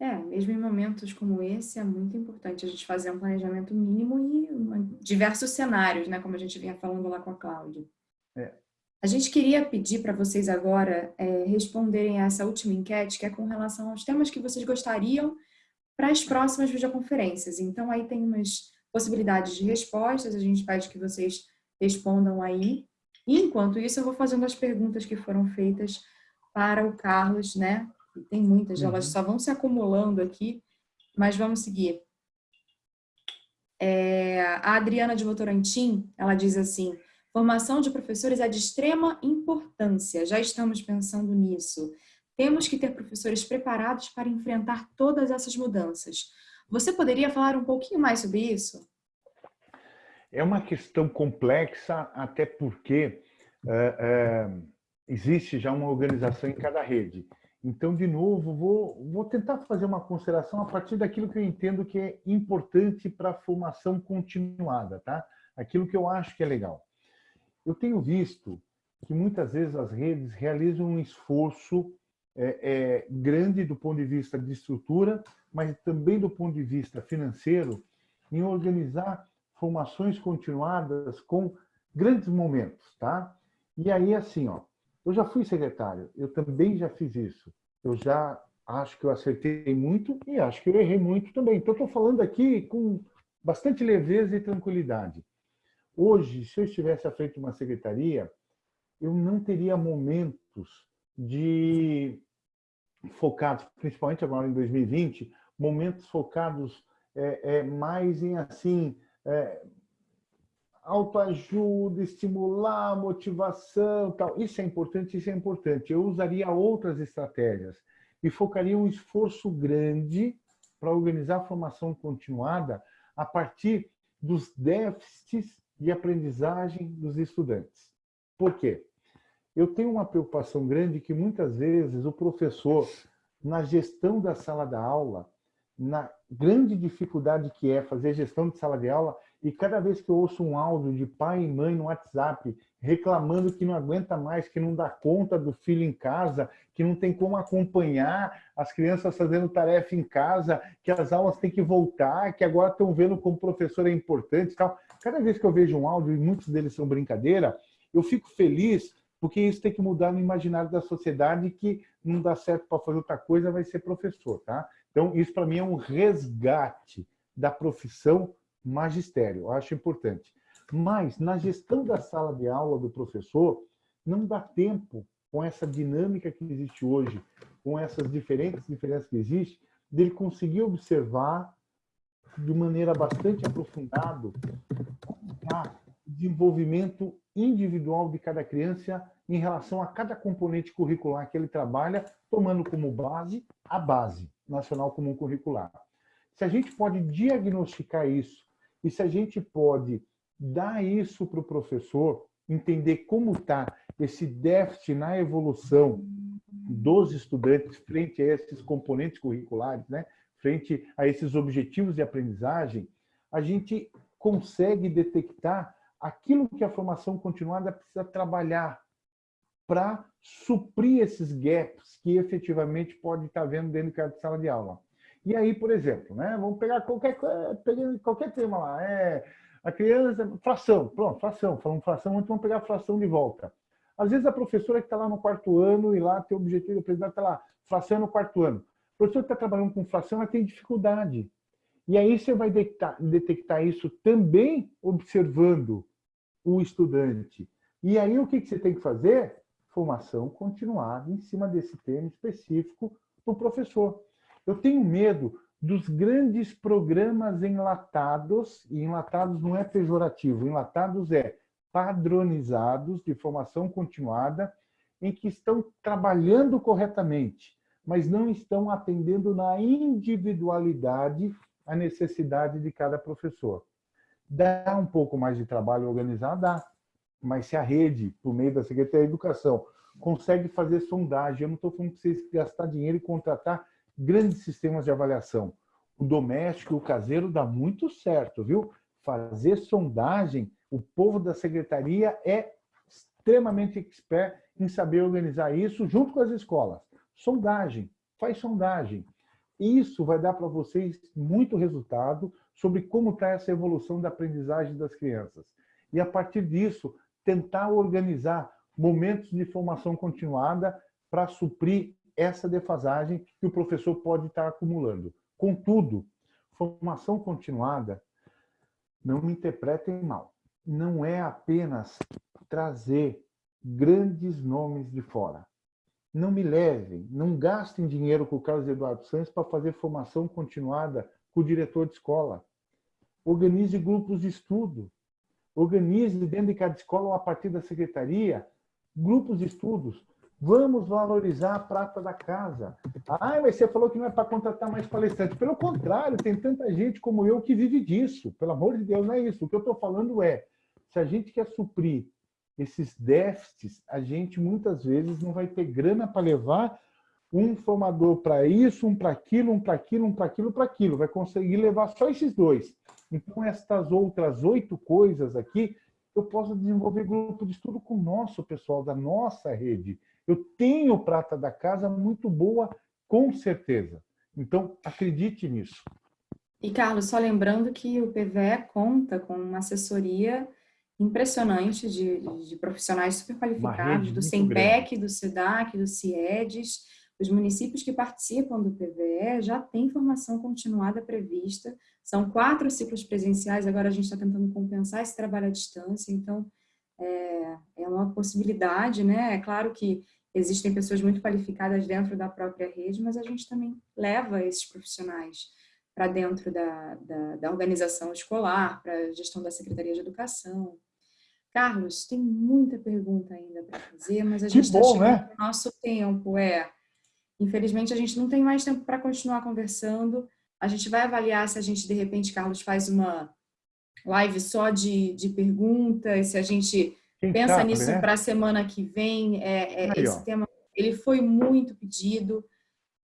É, mesmo em momentos como esse, é muito importante a gente fazer um planejamento mínimo e uma, diversos cenários, né? Como a gente vinha falando lá com a Cláudia. É. A gente queria pedir para vocês agora é, responderem a essa última enquete, que é com relação aos temas que vocês gostariam para as próximas videoconferências. Então, aí tem umas possibilidades de respostas, a gente pede que vocês respondam aí. E, enquanto isso, eu vou fazendo as perguntas que foram feitas para o Carlos, né? Tem muitas, uhum. elas só vão se acumulando aqui, mas vamos seguir. É, a Adriana de Votorantim, ela diz assim, Formação de professores é de extrema importância, já estamos pensando nisso. Temos que ter professores preparados para enfrentar todas essas mudanças. Você poderia falar um pouquinho mais sobre isso? É uma questão complexa, até porque é, é, existe já uma organização em cada rede. Então, de novo, vou, vou tentar fazer uma consideração a partir daquilo que eu entendo que é importante para a formação continuada, tá? Aquilo que eu acho que é legal. Eu tenho visto que muitas vezes as redes realizam um esforço é, é, grande do ponto de vista de estrutura, mas também do ponto de vista financeiro, em organizar formações continuadas com grandes momentos, tá? E aí, assim, ó, eu já fui secretário, eu também já fiz isso. Eu já acho que eu acertei muito e acho que eu errei muito também. Então, estou falando aqui com bastante leveza e tranquilidade. Hoje, se eu estivesse à frente de uma secretaria, eu não teria momentos de focados, principalmente agora em 2020, momentos focados é, é, mais em assim é, autoajuda, estimular, motivação, tal. Isso é importante, isso é importante. Eu usaria outras estratégias e focaria um esforço grande para organizar a formação continuada a partir dos déficits de aprendizagem dos estudantes. Por quê? Eu tenho uma preocupação grande que muitas vezes o professor, na gestão da sala da aula, na grande dificuldade que é fazer gestão de sala de aula, e cada vez que eu ouço um áudio de pai e mãe no WhatsApp reclamando que não aguenta mais, que não dá conta do filho em casa, que não tem como acompanhar as crianças fazendo tarefa em casa, que as aulas têm que voltar, que agora estão vendo como professor é importante e tal. Cada vez que eu vejo um áudio, e muitos deles são brincadeira, eu fico feliz porque isso tem que mudar no imaginário da sociedade que não dá certo para fazer outra coisa, vai ser professor, tá? Então, isso para mim é um resgate da profissão magistério, acho importante. Mas, na gestão da sala de aula do professor, não dá tempo, com essa dinâmica que existe hoje, com essas diferentes diferenças que existem, dele conseguir observar de maneira bastante aprofundada o desenvolvimento individual de cada criança em relação a cada componente curricular que ele trabalha, tomando como base a base nacional comum curricular. Se a gente pode diagnosticar isso e se a gente pode dar isso para o professor, entender como está esse déficit na evolução dos estudantes frente a esses componentes curriculares, né? frente a esses objetivos de aprendizagem, a gente consegue detectar aquilo que a formação continuada precisa trabalhar para suprir esses gaps que efetivamente pode estar vendo dentro de cada sala de aula. E aí, por exemplo, né, vamos pegar qualquer, qualquer tema lá, é a criança, fração, pronto, fração, falamos fração, então vamos pegar a fração de volta. Às vezes a professora que está lá no quarto ano e lá tem o objetivo de aprendizagem, está lá, fração no quarto ano. O professor que está trabalhando com fração, ela tem dificuldade. E aí você vai detectar, detectar isso também observando o estudante. E aí o que, que você tem que fazer? Formação continuada em cima desse tema específico para o professor. Eu tenho medo dos grandes programas enlatados, e enlatados não é pejorativo, enlatados é padronizados de formação continuada, em que estão trabalhando corretamente, mas não estão atendendo na individualidade a necessidade de cada professor. Dá um pouco mais de trabalho organizar? Dá. Mas se a rede, por meio da Secretaria de Educação, consegue fazer sondagem, eu não estou falando que vocês gastar dinheiro e contratar grandes sistemas de avaliação. O doméstico e o caseiro dá muito certo, viu? Fazer sondagem, o povo da secretaria é extremamente expert em saber organizar isso junto com as escolas. Sondagem, faz sondagem. Isso vai dar para vocês muito resultado sobre como está essa evolução da aprendizagem das crianças. E, a partir disso, tentar organizar momentos de formação continuada para suprir essa defasagem que o professor pode estar acumulando. Contudo, formação continuada, não me interpretem mal, não é apenas trazer grandes nomes de fora. Não me levem, não gastem dinheiro com o Carlos Eduardo Santos para fazer formação continuada com o diretor de escola. Organize grupos de estudo. Organize dentro de cada escola ou a partir da secretaria grupos de estudos Vamos valorizar a prata da casa. Ah, mas você falou que não é para contratar mais palestrantes. Pelo contrário, tem tanta gente como eu que vive disso. Pelo amor de Deus, não é isso. O que eu estou falando é, se a gente quer suprir esses déficits, a gente muitas vezes não vai ter grana para levar um formador para isso, um para aquilo, um para aquilo, um para aquilo, para aquilo. Vai conseguir levar só esses dois. Então, estas outras oito coisas aqui, eu posso desenvolver grupo de estudo com o nosso pessoal, da nossa rede. Eu tenho prata da casa muito boa, com certeza. Então, acredite nisso. E, Carlos, só lembrando que o PVE conta com uma assessoria impressionante de, de profissionais super qualificados, do SEMPEC, do SEDAC, do CIEDES. Os municípios que participam do PVE já têm formação continuada prevista. São quatro ciclos presenciais, agora a gente está tentando compensar esse trabalho à distância, então é, é uma possibilidade, né? É claro que existem pessoas muito qualificadas dentro da própria rede, mas a gente também leva esses profissionais para dentro da, da, da, organização escolar, para a gestão da Secretaria de Educação. Carlos, tem muita pergunta ainda para fazer, mas a gente está chegando né? no nosso tempo. É, infelizmente, a gente não tem mais tempo para continuar conversando. A gente vai avaliar se a gente, de repente, Carlos, faz uma live só de, de perguntas, se a gente quem Pensa sabe, nisso né? para a semana que vem. É, é, Aí, esse ó. tema ele foi muito pedido.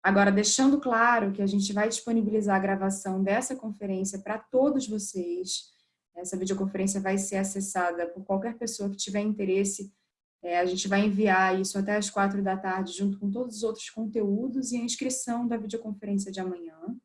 Agora, deixando claro que a gente vai disponibilizar a gravação dessa conferência para todos vocês. Essa videoconferência vai ser acessada por qualquer pessoa que tiver interesse. É, a gente vai enviar isso até as quatro da tarde, junto com todos os outros conteúdos e a inscrição da videoconferência de amanhã.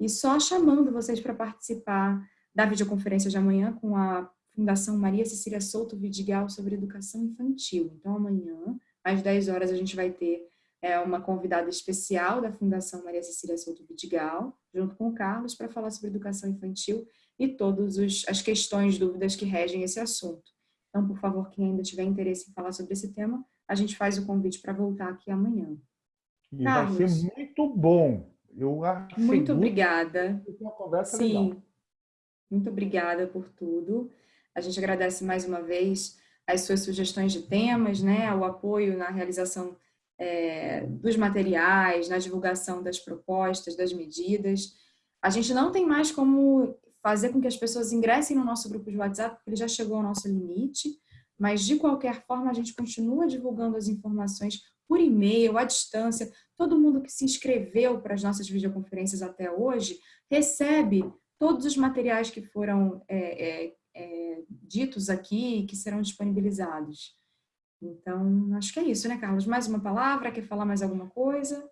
E só chamando vocês para participar da videoconferência de amanhã com a Fundação Maria Cecília Souto Vidigal sobre educação infantil. Então, amanhã, às 10 horas, a gente vai ter é, uma convidada especial da Fundação Maria Cecília Souto Vidigal, junto com o Carlos, para falar sobre educação infantil. e todas as questões, dúvidas que regem esse assunto. Então, por favor, quem ainda tiver interesse em falar sobre esse tema, a gente faz o convite para voltar aqui amanhã. E Carlos, vai ser muito bom. Eu acho muito obrigada. Uma conversa Sim. Legal. Muito obrigada por tudo. A gente agradece mais uma vez as suas sugestões de temas, né, o apoio na realização é, dos materiais, na divulgação das propostas, das medidas. A gente não tem mais como fazer com que as pessoas ingressem no nosso grupo de WhatsApp, porque ele já chegou ao nosso limite, mas de qualquer forma a gente continua divulgando as informações por e-mail, à distância. Todo mundo que se inscreveu para as nossas videoconferências até hoje recebe todos os materiais que foram é, é, é, ditos aqui que serão disponibilizados. Então, acho que é isso, né, Carlos? Mais uma palavra? Quer falar mais alguma coisa?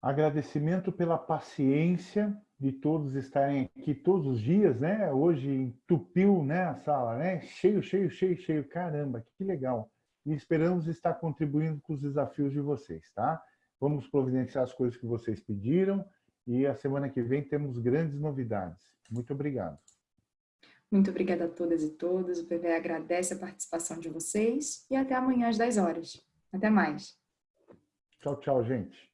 Agradecimento pela paciência de todos estarem aqui todos os dias, né? Hoje entupiu né, a sala, né? Cheio, cheio, cheio, cheio. Caramba, que legal. E esperamos estar contribuindo com os desafios de vocês, tá? Vamos providenciar as coisas que vocês pediram e a semana que vem temos grandes novidades. Muito obrigado. Muito obrigada a todas e todos. O PV agradece a participação de vocês e até amanhã às 10 horas. Até mais. Tchau, tchau, gente.